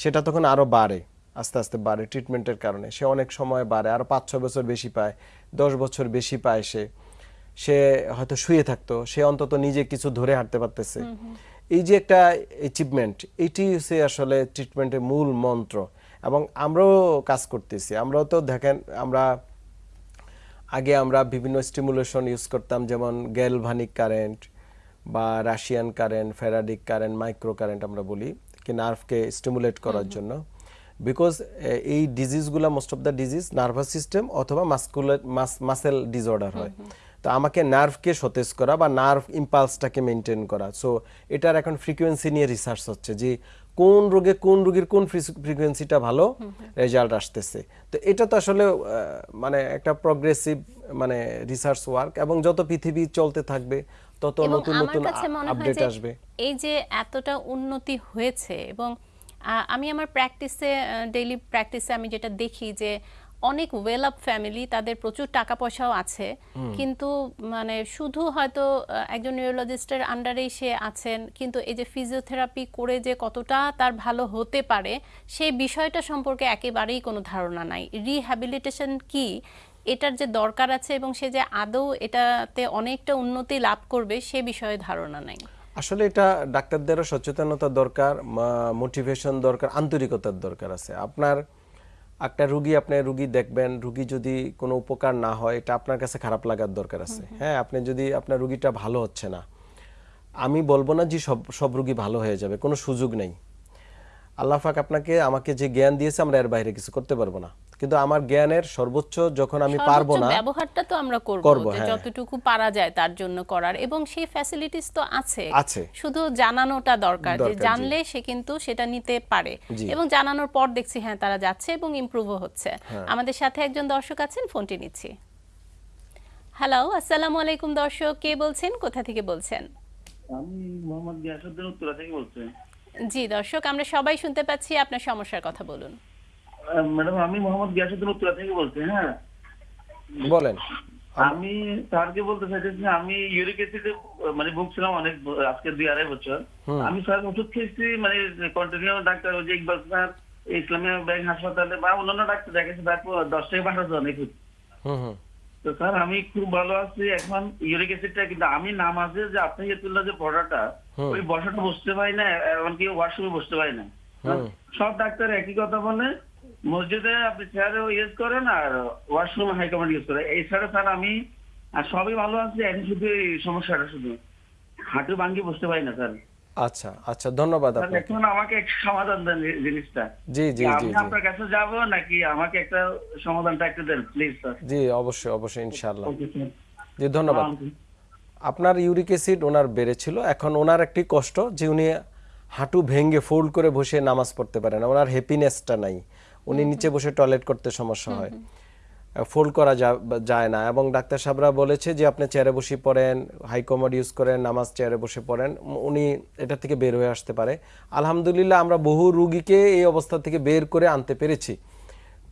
সেটা তখন আরও বাড়ে আস্তে আস্তে বাড়ে ট্রিটমেন্টের কারণে। সে অনেক সময় বাড়ে আরও পাঁচ ছয় বছর বেশি পায় দশ বছর বেশি পায় সে। সে হয়তো শুয়ে থাকতো সে অন্তত নিজে কিছু ধরে হাঁটতে পারতেছে। এই যে একটা অ্যাচিভমেন্ট এটি হচ্ছে আসলে ট্রিটমেন্টের মূল মন্ত্র। এবং আমরাও কাজ করতেছি। আমরাও তো দেখেন আমরা আগে আমরা বিভিন্ন স্টিমুলেশন ইউজ করতাম যেমন গ্যালভানিক কারেন্ট বা Russian current faradic current micro current আমরা বলি কি নার্ভকে স্টিমুলেট করার জন্য। বিকজ এই ডিজিজগুলো most of the disease nervous system অথবা মাস্কুলার মাসেল ডিসঅর্ডার হয়। তো আমাকে নার্ভকে সতেজ করা বা নার্ভ ইম্পালসটাকে মেনটেন করা। সো এটার এখন ফ্রিকোয়েন্সি নিয়ে রিসার্চ হচ্ছে যে কোন রোগে কোন রোগীর কোন ফ্রিকোয়েন্সিটা ভালো রেজাল্ট আসতেছে। তো এটা তো আসলে মানে একটা প্রগ্রেসিভ মানে রিসার্চ ওয়ার্ক এবং যত পৃথিবী চলতে থাকবে তত নতুন নতুন আপডেট আসবে। এই যে এতটা উন্নতি হয়েছে এবং আমি আমার প্র্যাকটিসে ডেইলি প্র্যাকটিসে আমি যেটা দেখি যে অনেক ওয়েল আপ ফ্যামিলি তাদের প্রচুর টাকা পয়সাও আছে কিন্তু মানে শুধু হয়তো একজন নিউরোলজিস্টের আন্ডারেই সে আছেন কিন্তু এই যে ফিজিওথেরাপি করে যে কতটা তার ভালো হতে পারে সেই বিষয়টা সম্পর্কে একেবারেই কোনো ধারণা নাই। রিহ্যাবিলিটেশন কি এটার যে দরকার আছে এবং সে যে আদৌ এটাতে অনেকটা উন্নতি লাভ করবে সে বিষয়ে ধারণা নাই। আসলে এটা ডাক্তারদেরও সচেতনতা দরকার মোটিভেশন দরকার আন্তরিকতার দরকার আছে। আপনার একটা রুগী আপনি রুগী দেখবেন রুগী যদি কোনো উপকার না হয় এটা আপনার কাছে খারাপ লাগার দরকার আছে। হ্যাঁ আপনি যদি আপনার রুগীটা ভালো হচ্ছে না আমি বলব না যে সব সব রুগী ভালো হয়ে যাবে কোনো সুযোগ নেই। আল্লাহ পাক আপনাকে আমাকে যে জ্ঞান দিয়েছে আমরা এর বাইরে কিছু করতে পারব না। কিন্তু আমার জ্ঞানের সর্বোচ্চ যখন আমি পারব না ব্যবহারটা তো আমরা করব হ্যাঁ। যতটুকু পারা যায় তার জন্য করার। এবং সেই ফ্যাসিলিটিস তো আছে। আছে। শুধু জানানোটা দরকার যে জানলে সে কিন্তু সেটা নিতে পারে। এবং জানানোর পর দেখছি হ্যাঁ তারা যাচ্ছে এবং ইমপ্রুভও হচ্ছে। হ্যাঁ। আমাদের সাথে একজন দর্শক আছেন ফোনটি নিচ্ছি। হ্যালো আসসালামু আলাইকুম দর্শক কে বলছেন? কোথা থেকে বলছেন? আমি মোহাম্মদ গিয়াসুদ্দিন উত্তরা থেকে বলছি। জি দর্শক আমরা সবাই শুনতে পাচ্ছি আপনার সমস্যার কথা বলুন। ম্যাডাম আমি মোহাম্মদ গিয়াসুদ্দিন উত্তরা থেকে বলছি হ্যাঁ। বলেন। আমি স্যারকে বলতে চাইতেছি আমি ইউরিক অ্যাসিডে মানে ভুগছিলাম অনেক আজকে দুই আড়াই বছর। আমি স্যার ওষুধ খেয়েছি মানে কন্টিনিউ ডাক্তার ওই যে ইকবাল স্যার ইসলামিয়া ব্যাংক হাসপাতালে বা অন্যান্য ডাক্তার দেখেছি তারপর দশ থেকে বারো জন তো স্যার আমি খুব ভালো আছি এখন ইউরিক অ্যাসিডটা কিন্তু আমি নামাজে যে আপনি যে তুললো যে পড়াটা ওই বসাটা বসতে পারি না এমনকি ওয়াশরুমে বসতে পারি না। সব ডাক্তার একই কথা বলে মসজিদে আপনি চেয়ারে ইউজ করেন আর ওয়াশরুমে হাই কমান্ড ইউজ করেন। এছাড়া স্যার আমি সবই ভালো আছে এখন শুধু সমস্যাটা শুধু। হাঁটু ভাঙ্গি বসতে পারি না স্যার আচ্ছা আচ্ছা ধন্যবাদ আপনাকে। এখন আমাকে একটা সমাধান দেন জিনিসটা। জি জি জি আমি আপনার কাছে যাব নাকি আমাকে একটা সমাধানটা একটু দেন প্লিজ স্যার জি অবশ্যই অবশ্যই ইনশাআল্লাহ। জি ধন্যবাদ। আপনার ইউরিক অ্যাসিড ওনার বেড়েছিল। এখন ওনার একটি কষ্ট যে উনি হাঁটু ভেঙে ফোল্ড করে বসে নামাজ পড়তে পারে না। ওনার হ্যাপিনেসটা নাই। উনি নিচে বসে টয়লেট করতে সমস্যা হয়। ফোল্ড করা যা- যায় না এবং ডাক্তার সাহেবরা বলেছে যে আপনি চেয়ারে বসে পড়েন হাই কমোড ইউজ করেন নামাজ চেয়ারে বসে পড়েন উনি এটা থেকে বের হয়ে আসতে পারে। আলহামদুলিল্লাহ আমরা বহু রুগীকে এই অবস্থা থেকে বের করে আনতে পেরেছি।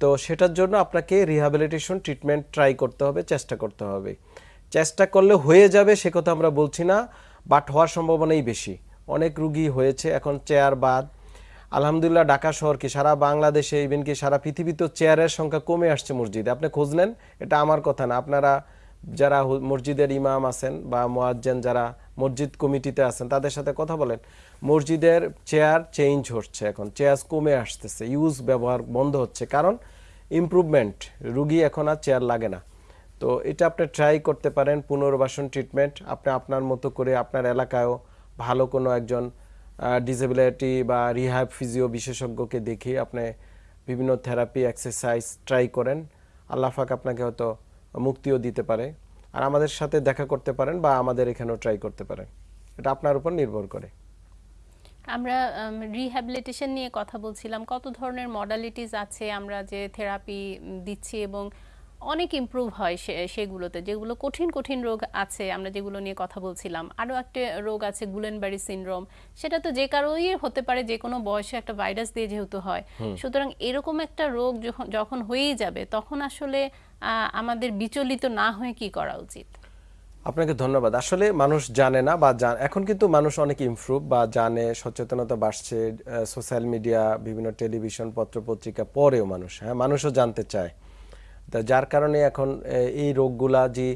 তো সেটার জন্য আপনাকে রিহ্যাবিলিটেশন ট্রিটমেন্ট ট্রাই করতে হবে চেষ্টা করতে হবে। চেষ্টা করলে হয়ে যাবে সে কথা আমরা বলছি না বাট হওয়ার সম্ভাবনাই বেশি। অনেক রুগী হয়েছে এখন চেয়ার বাদ আলহামদুলিল্লাহ ঢাকা শহর কি? সারা বাংলাদেশে ইভেন কি সারা পৃথিবীতে চেয়ারের সংখ্যা কমে আসছে মসজিদে। আপনি খোঁজ নেন? এটা আমার কথা না। আপনারা যারা মসজিদের ইমাম আছেন বা মোয়াজ্জেন যারা মসজিদ কমিটিতে আছেন, তাদের সাথে কথা বলেন। মসজিদের চেয়ার চেঞ্জ হচ্ছে এখন। চেয়ার কমে আসতেছে। ইউজ ব্যবহার বন্ধ হচ্ছে। কারণ ইমপ্রুভমেন্ট রুগী এখন আর চেয়ার লাগে না। তো এটা আপনি ট্রাই করতে পারেন। পুনর্বাসন ট্রিটমেন্ট আপনি আপনার মতো করে আপনার এলাকায়ও ভালো কোনো একজন ডিসেবিলিটি বা রিহ্যাব ফিজিও বিশেষজ্ঞকে দেখিয়ে আপনি বিভিন্ন থেরাপি এক্সারসাইজ ট্রাই করেন। আল্লাহ পাক আপনাকে হয়তো মুক্তিও দিতে পারে। আর আমাদের সাথে দেখা করতে পারেন বা আমাদের এখানেও ট্রাই করতে পারেন। এটা আপনার উপর নির্ভর করে। আমরা রিহ্যাবিলিটেশন নিয়ে কথা বলছিলাম। কত ধরনের মডালিটিস আছে আমরা যে থেরাপি দিচ্ছি এবং অনেক ইমপ্রুভ হয় সেগুলোতে যেগুলো কঠিন কঠিন রোগ আছে আমরা যেগুলো নিয়ে কথা বলছিলাম। আরও একটা রোগ আছে গুলেনবারি সিনড্রোম সেটা তো যে কারোই হতে পারে যে কোনো বয়সে একটা ভাইরাস দিয়ে যেহেতু হয়। সুতরাং এরকম একটা রোগ যখন যখন হয়েই যাবে তখন আসলে আহ, আমাদের বিচলিত না হয়ে কি করা উচিত? আপনাকে ধন্যবাদ। আসলে মানুষ জানে না বা জান- এখন কিন্তু মানুষ অনেক ইমপ্রুভ বা জানে সচেতনতা বাড়ছে সোশ্যাল মিডিয়া বিভিন্ন টেলিভিশন পত্র পত্রিকা পড়েও মানুষ হ্যাঁ? মানুষও জানতে চায়। তা যার কারণে এখন এই রোগগুলা যে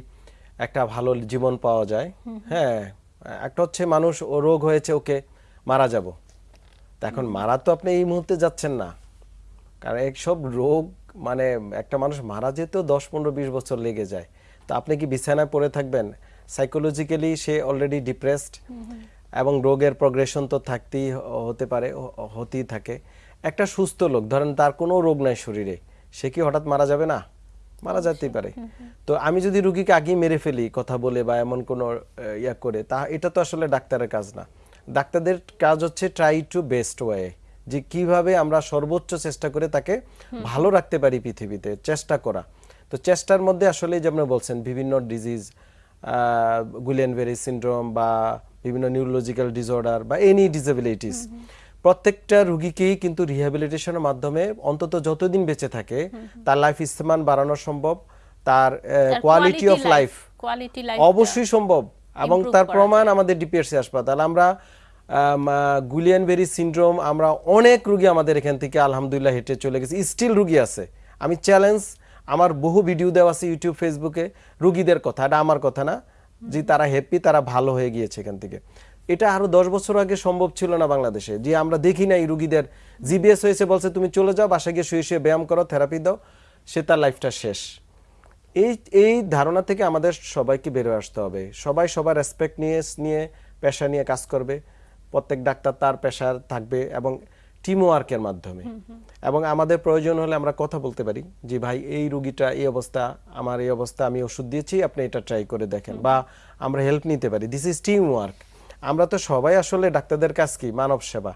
একটা ভালো জীবন পাওয়া যায় হ্যাঁ একটা হচ্ছে মানুষ ও রোগ হয়েছে ওকে মারা যাব। তা এখন মারা তো আপনি এই মুহূর্তে যাচ্ছেন না। কারণ এইসব রোগ মানে একটা মানুষ মারা যেতেও দশ পনেরো বিশ বছর লেগে যায়। তো আপনি কি বিছানায় পড়ে থাকবেন? সাইকোলজিক্যালি সে অলরেডি ডিপ্রেসড এবং রোগের প্রগ্রেশন তো থাকতেই হতে পারে হতেই থাকে। একটা সুস্থ লোক ধরেন তার কোনো রোগ নাই শরীরে সে কি হঠাৎ মারা যাবে না? মারা যেতেই পারে। তো আমি যদি রুগীকে আগেই মেরে ফেলি কথা বলে বা এমন কোনো ইয়া করে তা এটা তো আসলে ডাক্তারের কাজ না। ডাক্তারদের কাজ হচ্ছে ট্রাই টু বেস্ট ওয়ে যে কীভাবে আমরা সর্বোচ্চ চেষ্টা করে তাকে ভালো রাখতে পারি পৃথিবীতে চেষ্টা করা। তো চেষ্টার মধ্যে আসলে যেমন বলছেন বিভিন্ন ডিজিজ গুলেনভেরি সিনড্রোম বা বিভিন্ন নিউরোলজিক্যাল ডিসঅর্ডার বা এনি ডিসেবিলিটিস প্রত্যেকটা রুগীকেই কিন্তু রিহ্যাবিলিটেশনের মাধ্যমে অন্তত যতদিন বেঁচে থাকে তার লাইফ স্থান বাড়ানো সম্ভব তার কোয়ালিটি অফ লাইফ অবশ্যই সম্ভব এবং তার প্রমাণ আমাদের ডিপিএসসি হাসপাতাল। আমরা গুলিয়ানবেরি সিনড্রোম আমরা অনেক রুগী আমাদের এখান থেকে আলহামদুলিল্লাহ হেঁটে চলে গেছি। স্টিল রুগী আছে। আমি চ্যালেঞ্জ আমার বহু ভিডিও দেওয়া আছে ইউটিউব ফেসবুকে রুগীদের কথা এটা আমার কথা না যে তারা হ্যাপি তারা ভালো হয়ে গিয়েছে এখান থেকে। এটা আরও দশ বছর আগে সম্ভব ছিল না বাংলাদেশে। যে আমরা দেখি না এই রুগীদের জিবিএস হয়েছে বলছে তুমি চলে যাও বাসায় গিয়ে শুয়ে শুয়ে ব্যায়াম করো থেরাপি দাও সে তার লাইফটা শেষ। এই এই ধারণা থেকে আমাদের সবাইকে বেরোয় আসতে হবে। সবাই সবার রেসপেক্ট নিয়ে নিয়ে পেশা নিয়ে কাজ করবে। প্রত্যেক ডাক্তার তার পেশার থাকবে এবং টিম ওয়ার্কের মাধ্যমে। এবং আমাদের প্রয়োজন হলে আমরা কথা বলতে পারি যে ভাই এই রুগীটা এই অবস্থা আমার এই অবস্থা আমি ওষুধ দিয়েছি আপনি এটা ট্রাই করে দেখেন বা আমরা হেল্প নিতে পারি। দিস ইজ টিম ওয়ার্ক আমরা তো সবাই আসলে ডাক্তারদের কাজ কি? মানব সেবা।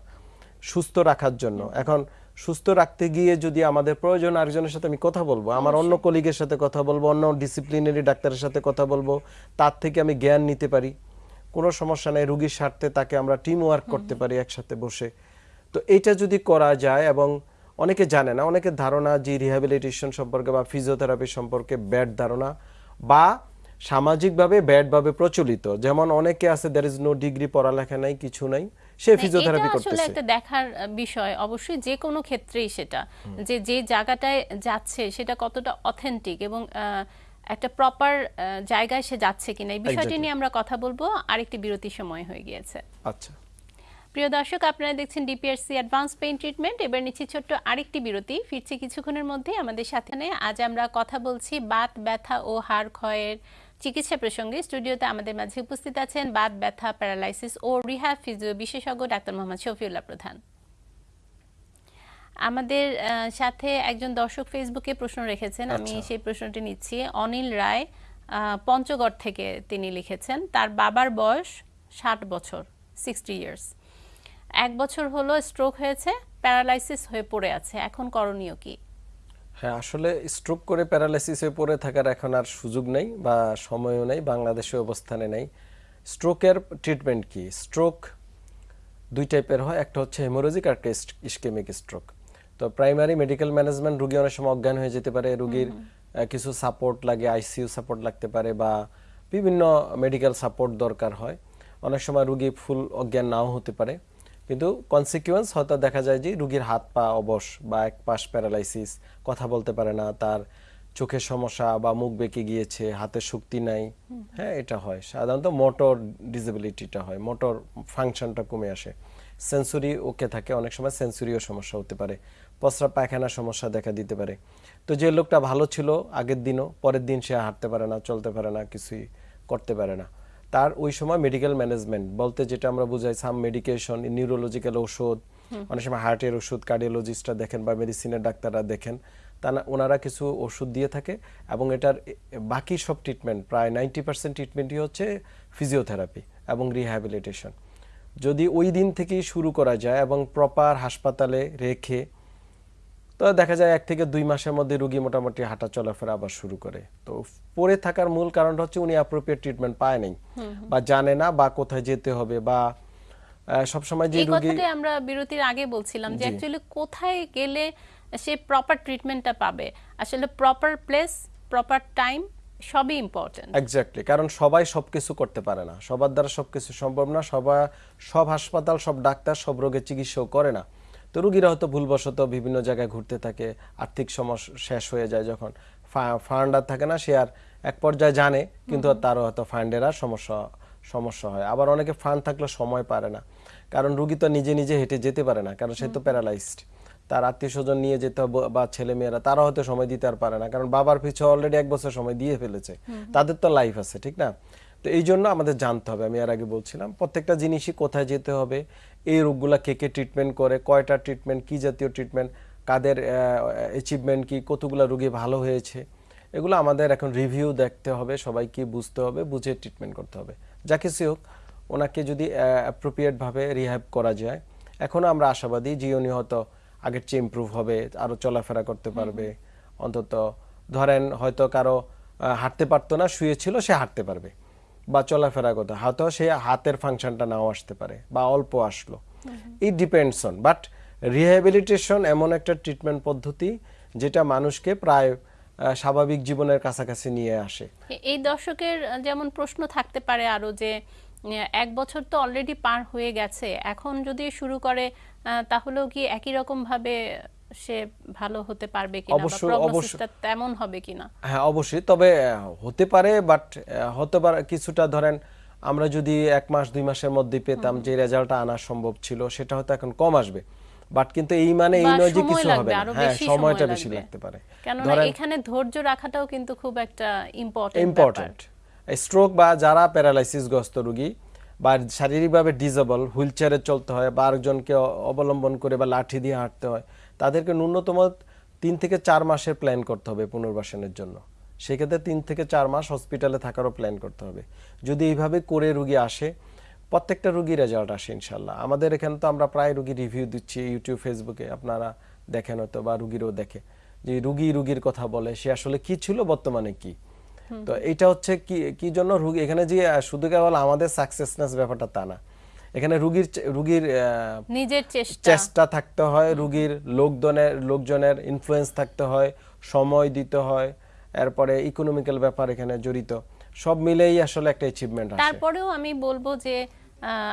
সুস্থ রাখার জন্য। এখন সুস্থ রাখতে গিয়ে যদি আমাদের প্রয়োজন আরেকজনের সাথে আমি কথা বলব আমার অন্য কলিগের সাথে কথা বলব অন্য ডিসিপ্লিনারি ডাক্তারের সাথে কথা বলব তার থেকে আমি জ্ঞান নিতে পারি। কোনো সমস্যা নেই রুগীর স্বার্থে তাকে আমরা টিম ওয়ার্ক করতে পারি একসাথে বসে। তো এইটা যদি করা যায় এবং অনেকে জানে না অনেকের ধারণা যে রিহ্যাবিলিটেশন সম্পর্কে বা ফিজিওথেরাপি সম্পর্কে ব্যাড ধারণা বা সামাজিকভাবে ব্যাডভাবে প্রচলিত। যেমন অনেকে আছে দ্যার ইজ নো ডিগ্রি পড়ালেখা নাই কিছু নাই সে ফিজিওথেরাপি এটা আসলে করতেছে। একটা দেখার বিষয়। অবশ্যই যে কোনো ক্ষেত্রেই সেটা। যে যে জায়গাটায় যাচ্ছে সেটা কতটা অথেন্টিক এবং একটা প্রপার জায়গায় সে যাচ্ছে কিনা এই বিষয়টি নিয়ে আমরা কথা বলব। আরেকটি বিরতির সময় হয়ে গিয়েছে। আচ্ছা। প্রিয় দর্শক আপনারা দেখছেন ডিপিআরসি অ্যাডভান্স পেইন ট্রিটমেন্ট এবার নিচ্ছি ছোট্ট আরেকটি বিরতি। ফিরছি কিছুক্ষণের মধ্যে আমাদের সাথে। নিয়ে আজ আমরা কথা বলছি বাত ব্যথা ও হাড় ক্ষয়ের চিকিৎসা প্রসঙ্গে স্টুডিওতে আমাদের মাঝে উপস্থিত আছেন বাত ব্যথা প্যারালাইসিস ও রিহ্যাব ফিজিও বিশেষজ্ঞ ডাক্তার মোহাম্মদ শফিউল্লাহ প্রধান। আমাদের সাথে একজন দর্শক ফেসবুকে প্রশ্ন রেখেছেন আমি আচ্ছা। সেই প্রশ্নটি নিচ্ছি। অনিল রায় পঞ্চগড় থেকে তিনি লিখেছেন তার বাবার বয়স ষাট বছর সিক্সটি ইয়ার্স এক বছর হলো স্ট্রোক হয়েছে প্যারালাইসিস হয়ে পড়ে আছে এখন করণীয় কি? হ্যাঁ আসলে স্ট্রোক করে প্যারালাইসিসে পড়ে থাকার এখন আর সুযোগ নেই বা সময়ও নেই বাংলাদেশে অবস্থানে নেই। স্ট্রোকের ট্রিটমেন্ট কি? স্ট্রোক দুই টাইপের হয় একটা হচ্ছে হেমোরোজিক আর একটা ইস্কেমিক স্ট্রোক তো প্রাইমারি মেডিকেল ম্যানেজমেন্ট রুগী অনেক সময় অজ্ঞান হয়ে যেতে পারে রুগীর কিছু সাপোর্ট লাগে আইসিইউ সাপোর্ট লাগতে পারে বা বিভিন্ন মেডিকেল সাপোর্ট দরকার হয়। অনেক সময় রুগী ফুল অজ্ঞান নাও হতে পারে। কিন্তু কনসিকুয়েন্স হয়তো দেখা যায় যে রুগীর হাত পা অবশ বা এক পাশ প্যারালাইসিস কথা বলতে পারে না তার চোখের সমস্যা বা মুখ বেঁকে গিয়েছে হাতে শক্তি নাই। হ্যাঁ এটা হয়। সাধারণত মোটর ডিসেবিলিটিটা হয় মোটর ফাংশনটা কমে আসে। সেন্সুরি ওকে থাকে অনেক সময় সেন্সুরিও সমস্যা হতে পারে। পসরা পায়খানা সমস্যা দেখা দিতে পারে। তো যে লোকটা ভালো ছিল আগের দিনও পরের দিন সে হাঁটতে পারে না চলতে পারে না কিছুই করতে পারে না। তার ওই সময় মেডিকেল ম্যানেজমেন্ট বলতে যেটা আমরা বুঝাই সাম মেডিকেশন নিউরোলজিক্যাল ওষুধ অনেক সময় হার্টের ওষুধ কার্ডিওলজিস্টরা দেখেন বা মেডিসিনের ডাক্তাররা দেখেন তা না- ওনারা কিছু ওষুধ দিয়ে থাকে এবং এটার বাকি সব ট্রিটমেন্ট প্রায় নাইনটি পার্সেন্ট ট্রিটমেন্টই হচ্ছে ফিজিওথেরাপি এবং রিহ্যাবিলিটেশন যদি ওই দিন থেকেই শুরু করা যায় এবং প্রপার হাসপাতালে রেখে তো দেখা যায় এক থেকে দুই মাসের মধ্যে রুগী মোটামুটি হাঁটা চলাফেরা আবার শুরু করে। তো পড়ে থাকার মূল কারণটা হচ্ছে উনি অ্যাপ্রোপ্রিয়েট ট্রিটমেন্ট পায় নাই বা জানে না বা কোথায় যেতে হবে বা আহ, সবসময় যে এই রুগী আমরা বিরতির আগে বলছিলাম যে। অ্যাকচুয়ালি কোথায় গেলে সে প্রপার ট্রিটমেন্টটা পাবে? আসলে প্রপার প্লেস প্রপার টাইম সবই ইম্পর্টেন্ট এক্স্যাক্টলি কারণ সবাই সবকিছু করতে পারে না। সবার দ্বারা সবকিছু সম্ভব না সবাই সব হাসপাতাল সব ডাক্তার সব রোগের চিকিৎসাও করে না। তো রুগীরা হয়তো ভুলবশত বিভিন্ন জায়গায় ঘুরতে থাকে আর্থিক সমস্যা শেষ হয়ে যায় যখন। ফান্ড আর থাকে না সে আর এক পর্যায়ে জানে কিন্তু তারও হয়তো ফান্ডের আর সমস্যা সমস্যা হয়। আবার অনেকে ফান্ড থাকলে সময় পারে না কারণ রুগী তো নিজে নিজে হেঁটে যেতে পারে না কারণ সে তো প্যারালাইজড তার আত্মীয় স্বজন নিয়ে যেতে হবে বা ছেলে মেয়েরা তারা হয়তো সময় দিতে আর পারে না কারণ বাবার পিছু অলরেডি এক বছর সময় দিয়ে ফেলেছে। তাদের তো লাইফ আছে ঠিক না? তো এই জন্য আমাদের জানতে হবে আমি আর আগে বলছিলাম প্রত্যেকটা জিনিসই কোথায় যেতে হবে এই রোগগুলা কে কে ট্রিটমেন্ট করে কয়টা ট্রিটমেন্ট কি জাতীয় ট্রিটমেন্ট কাদের অ্যাচিভমেন্ট কি কতগুলো রোগী ভালো হয়েছে এগুলো আমাদের এখন রিভিউ দেখতে হবে সবাইকে বুঝতে হবে বুঝে ট্রিটমেন্ট করতে হবে। যা কিছু হোক ওনাকে যদি অ্যাপ্রোপ্রিয়েট ভাবে রিহ্যাব করা যায় এখনও আমরা আশাবাদী যে উনি হয়তো আগের চেয়ে ইমপ্রুভ হবে আরও চলাফেরা করতে পারবে। অন্তত ধরেন হয়তো কারও হাঁটতে পারতো না শুয়ে ছিল সে হাঁটতে পারবে। বা চলাফেরা করতে হয়তো সে হাতের ফাংশনটা নাও আসতে পারে বা অল্প আসলো। It depends on but rehabilitation এমন একটা ট্রিটমেন্ট পদ্ধতি যেটা মানুষকে প্রায় স্বাভাবিক জীবনের কাছাকাছি নিয়ে আসে। এই দর্শকের যেমন প্রশ্ন থাকতে পারে আরও যে এক বছর তো অলরেডি পার হয়ে গেছে, এখন যদি শুরু করে তাহলেও কি একই রকম ভাবে সে ভালো হতে পারবে কিনা বা প্রগনোসিসটা তেমন হবে কিনা? হ্যাঁ অবশ্যই। তবে হতে পারে বাট হতে পারে কিছুটা ধরেন আমরা যদি এক মাস দুই মাসের মধ্যে পেতাম যে রেজাল্টটা আনা সম্ভব ছিল সেটা হয়তো এখন কম আসবে। বাট কিন্তু এই মানে এই নয় যে কিছু হবে না। হ্যাঁ সময়টা বেশি লাগতে পারে। কেননা এখানে ধৈর্য রাখাটাও কিন্তু খুব একটা ইম্পর্টেন্ট ইম্পর্টেন্ট স্ট্রোক বা যারা প্যারালাইসিস গ্রস্ত রোগী বা শারীরিকভাবে ডিজেবল হুইল চেয়ারে চলতে হয় বা আরেকজনকে অবলম্বন করে বা লাঠি দিয়ে হাঁটতে হয় তাদেরকে ন্যূনতম তিন থেকে চার মাসের প্ল্যান করতে হবে পুনর্বাসনের জন্য। সেক্ষেত্রে তিন থেকে চার মাস হসপিটালে থাকারও প্ল্যান করতে হবে। যদি এইভাবে করে রুগী আসে প্রত্যেকটা রুগী রেজাল্ট আসে ইনশাল্লাহ আমাদের এখানে তো আমরা প্রায় রুগী রিভিউ দিচ্ছি ইউটিউব ফেসবুকে আপনারা দেখেন হয়তো বা রুগীরও দেখে যে রুগী রুগীর কথা বলে সে আসলে কি ছিল বর্তমানে কি? তো এটা হচ্ছে কি কি জন্য রুগী এখানে যে শুধু কেবল আমাদের সাকসেসনেস ব্যাপারটা তা না। এখানে রুগীর রুগীর নিজের চেষ্টা। চেষ্টা থাকতে হয় রুগীর লোকজনের লোকজনের ইনফ্লুয়েন্স থাকতে হয় সময় দিতে হয় এরপরে ইকোনমিক্যাল ব্যাপার এখানে জড়িত। সব মিলেই আসলে একটা অ্যাচিভমেন্ট আসে। তারপরেও আমি বলব যে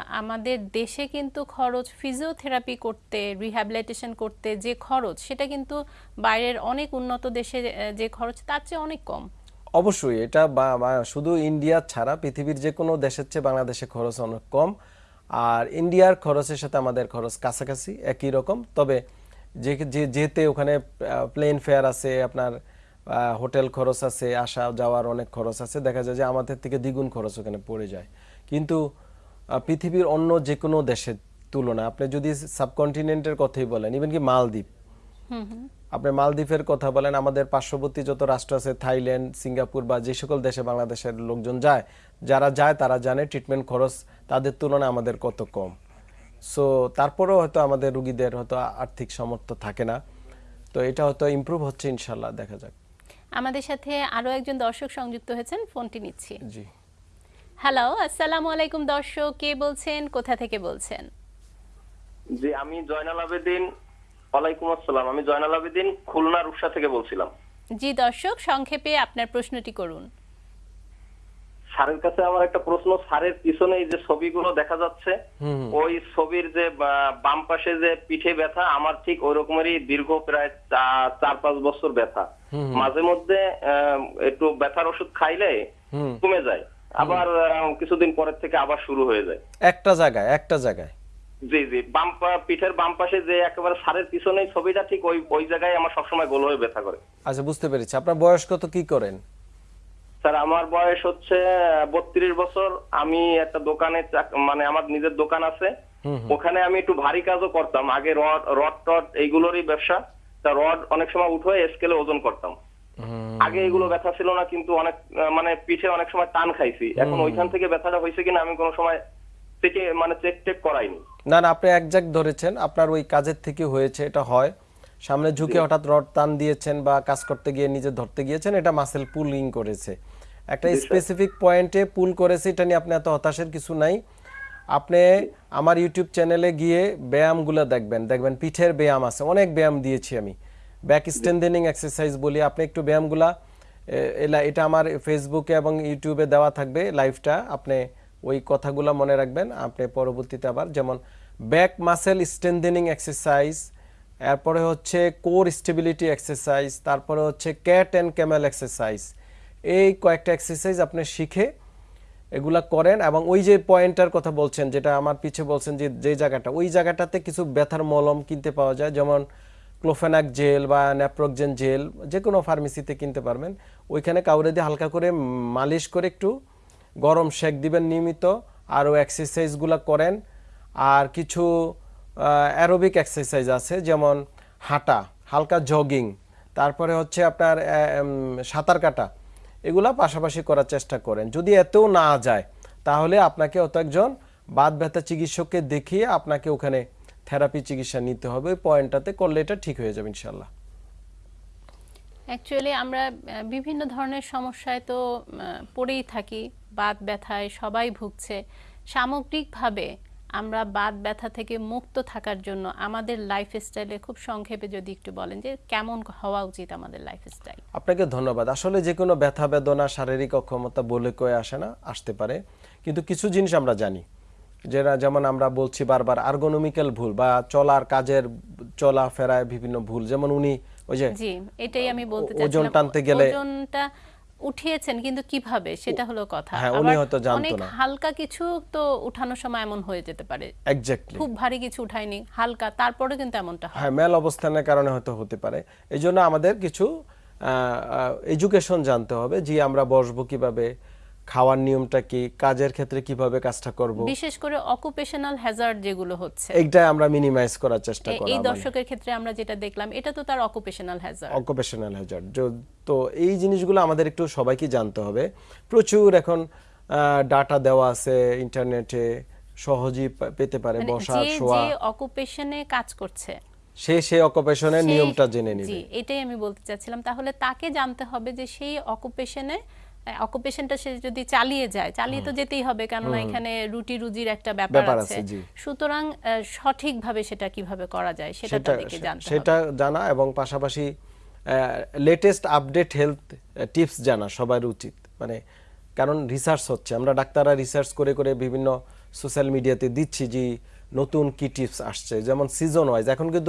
আমাদের দেশে কিন্তু খরচ ফিজিওথেরাপি করতে রিহ্যাবিলিটেশন করতে যে খরচ সেটা কিন্তু বাইরের অনেক উন্নত দেশে যে খরচ তার চেয়ে অনেক কম। অবশ্যই এটা বা- শুধু ইন্ডিয়া ছাড়া পৃথিবীর যে কোনো দেশের চেয়ে বাংলাদেশে খরচ অনেক কম। আর ইন্ডিয়ার খরচের সাথে আমাদের খরচ কাছাকাছি, একই রকম। তবে যে যেতে ওখানে প্লেন ফেয়ার আছে, আপনার হোটেল খরচ আছে, আসা, যাওয়ার অনেক খরচ আছে, দেখা যায় যে আমাদের থেকে দ্বিগুণ খরচ ওখানে পড়ে যায়। কিন্তু পৃথিবীর অন্য যে কোনো দেশের তুলনায়, আপনি যদি সাবকন্টিনেন্টের কথাই বলেন ইভেন কি মালদ্বীপ আপনি মালদ্বীপের কথা বলেন আমাদের পার্শ্ববর্তী যত রাষ্ট্র আছে থাইল্যান্ড সিঙ্গাপুর বা যে সকল দেশে বাংলাদেশের লোকজন যায় যারা যায় তারা জানে ট্রিটমেন্ট খরচ তাদের তুলনায় আমাদের কত কম। সো তারপরেও হয়তো আমাদের রুগীদের হয়তো আর্থিক সামর্থ্য থাকে না। তো এটা হয়তো ইমপ্রুভ হচ্ছে ইনশাল্লাহ দেখা যাক। আমাদের সাথে আরও একজন দর্শক সংযুক্ত হয়েছেন ফোনটি নিচ্ছি। জি। হ্যালো আসসালামু আলাইকুম দর্শক কে বলছেন কোথা থেকে বলছেন? জি আমি জয়নাল আবেদিন ওয়ালাইকুম আসসালাম। আমি জয়নাল আবেদিন খুলনা রূপসা থেকে বলছিলাম। জি দর্শক সংক্ষেপে আপনার প্রশ্নটি করুন। স্যারের কাছে আমার একটা প্রশ্ন। স্যারের পিছনে যে ছবিগুলো দেখা যাচ্ছে ওই ছবির যে বাম পাশে যে পিঠে ব্যথা আমার ঠিক ওই রকমেরই দীর্ঘ প্রায় চার পাঁচ বছর ব্যথা। মাঝে মধ্যে আহ, একটু ব্যথার ওষুধ খাইলে কমে যায়। আবার আহ, কিছুদিন পরের থেকে আবার শুরু হয়ে যায়। একটা জায়গায় একটা জায়গায়। জি জি। বাম পিঠের বাম পাশে যে একেবারে সারের পিছনে ছবিটা ঠিক ওই ওই জায়গায় আমার সবসময় গোল হয়ে ব্যথা করে। আচ্ছা বুঝতে পেরেছি। আপনার বয়স কত? কি করেন? স্যার আমার বয়স হচ্ছে বত্রিশ বছর। আমি একটা দোকানে মানে আমার নিজের দোকান আছে। ওখানে আমি একটু ভারী কাজও করতাম। আগে রড রড টড এইগুলোরই ব্যবসা। তা রড অনেক সময় উঠে স্কেলে ওজন করতাম। আগে এগুলো ব্যথা ছিল না কিন্তু অনেক মানে পিঠে অনেক সময় টান খাইছি। এখন ওইখান থেকে ব্যথাটা হয়েছে কিনা আমি কোনো সময় থেকে মানে চেক টেক করাইনি না না আপনি একজাক্ট ধরেছেন আপনার ওই কাজের থেকে হয়েছে এটা হয়। সামনে ঝুঁকে হঠাৎ রড টান দিয়েছেন বা কাজ করতে গিয়ে নিজে ধরতে গিয়েছেন এটা মাসেল পুলিং করেছে। একটা স্পেসিফিক পয়েন্টে পুল করেছে এটা নিয়ে আপনি এত হতাশের কিছু নাই। আপনি আমার ইউটিউব চ্যানেলে গিয়ে ব্যায়ামগুলো দেখবেন দেখবেন পিঠের ব্যায়াম আছে অনেক ব্যায়াম দিয়েছি আমি। ব্যাক স্ট্রেন্থেনিং এক্সারসাইজ বলি আপনি একটু ব্যায়ামগুলা এটা আমার ফেসবুকে এবং ইউটিউবে দেওয়া থাকবে লাইভটা আপনি ওই কথাগুলো মনে রাখবেন। আপনি পরবর্তীতে আবার যেমন ব্যাক মাসেল স্ট্রেন্থেনিং এক্সারসাইজ এরপরে হচ্ছে কোর স্টেবিলিটি এক্সারসাইজ তারপরে হচ্ছে ক্যাট অ্যান্ড ক্যামেল এক্সারসাইজ এই কয়েকটা এক্সারসাইজ আপনি শিখে এগুলা করেন এবং ওই যে পয়েন্টটার কথা বলছেন, যেটা আমার পিছে বলছেন যে যে জায়গাটা, ওই জায়গাটাতে কিছু ব্যথার মলম কিনতে পাওয়া যায়, যেমন ক্লোফেনাক জেল বা ন্যাপ্রোকজেন জেল যে কোনো ফার্মেসিতে কিনতে পারবেন। ওইখানে কাউরে দিয়ে হালকা করে মালিশ করে একটু গরম শেক দিবেন নিয়মিত, আরও এক্সারসাইজগুলো করেন। আর কিছু অ্যারোবিক এক্সারসাইজ আছে, যেমন হাঁটা, হালকা জগিং তারপরে হচ্ছে আপনার সাঁতার কাটা, এগুলো পাশাপাশি করার চেষ্টা করেন। যদি এতেও না যায়, তাহলে আপনাকে অত একজন বাদ ব্যথা চিকিৎসককে দেখিয়ে আপনাকে ওখানে থেরাপি চিকিৎসা নিতে হবে। ওই পয়েন্টটাতে করলে এটা ঠিক হয়ে যাবে ইনশাল্লাহ অ্যাকচুয়ালি আমরা বিভিন্ন ধরনের সমস্যায় তো পড়েই থাকি। বাত ব্যথায় সবাই ভুগছে। সামগ্রিকভাবে আমরা বাত ব্যথা থেকে মুক্ত থাকার জন্য আমাদের লাইফস্টাইলে খুব সংক্ষেপে যদি একটু বলেন যে কেমন হওয়া উচিত আমাদের লাইফস্টাইল আপনাকে ধন্যবাদ। আসলে যে কোনো ব্যথা বেদনা শারীরিক অক্ষমতা বলে কয়ে আসে না আসতে পারে। কিন্তু কিছু জিনিস আমরা জানি। যেটা যেমন আমরা বলছি বারবার আর্গোনমিক্যাল ভুল বা চলার কাজের চলা ফেরায় বিভিন্ন ভুল। যেমন উনি ওই যে জি এটাই আমি বলতে ওজন চাচ্ছিলাম। টানতে গেলে- ওজনটা উঠিয়েছেন কিন্তু কীভাবে? সেটা হলো কথা। হ্যাঁ, উনি হয়তো জানতো অনেক না। হালকা কিছু তো উঠানোর সময় এমন হয়ে যেতে পারে। এক্স্যাক্টলি খুব ভারী কিছু উঠায়নি হালকা তারপরে কিন্তু এমনটা হয়। হ্যাঁ মেল অবস্থানের কারণে হয়তো হতে পারে। এই জন্য আমাদের কিছু এডুকেশন জানতে হবে যে আমরা বসবো কীভাবে খাওয়ার নিয়মটা কি? কাজের ক্ষেত্রে কীভাবে কাজটা করব? বিশেষ করে অকুপেশনাল হ্যাজার্ড যেগুলো হচ্ছে। এইটাই আমরা মিনিমাইজ করার চেষ্টা এ- এই দর্শকের ক্ষেত্রে আমরা যেটা দেখলাম এটা তো তার অকুপেশনাল হ্যাজার্ড অকুপেশনাল হ্যাজার্ড তো এই জিনিসগুলো আমাদের একটু সবাইকে জানতে হবে। প্রচুর এখন ডাটা দেওয়া আছে ইন্টারনেটে সহজেই পেতে পারে মানে বসা শোয়া। যে অকুপেশনে কাজ করছে সে সেই অকুপেশনের নিয়মটা জেনে জি এটাই আমি বলতে চাচ্ছিলাম। তাহলে তাকে জানতে হবে যে সেই অকুপেশনে অকুপেশনটা সে যদি চালিয়ে যায় চালিয়ে তো যেতেই হবে কেননা এখানে রুটি রুজির একটা ব্যাপার আছে। সুতরাং সঠিকভাবে সেটা কীভাবে করা যায় সেটা সেটা তাদেরকে জানতে সেটা জানা এবং পাশাপাশি লেটেস্ট আপডেট হেলথ টিপস জানা সবার উচিত। মানে কারণ রিসার্চ হচ্ছে। আমরা ডাক্তাররা রিসার্চ করে করে বিভিন্ন সোশ্যাল মিডিয়াতে দিচ্ছি যে নতুন কি টিপস আসছে। যেমন সিজন ওয়াইজ এখন কিন্তু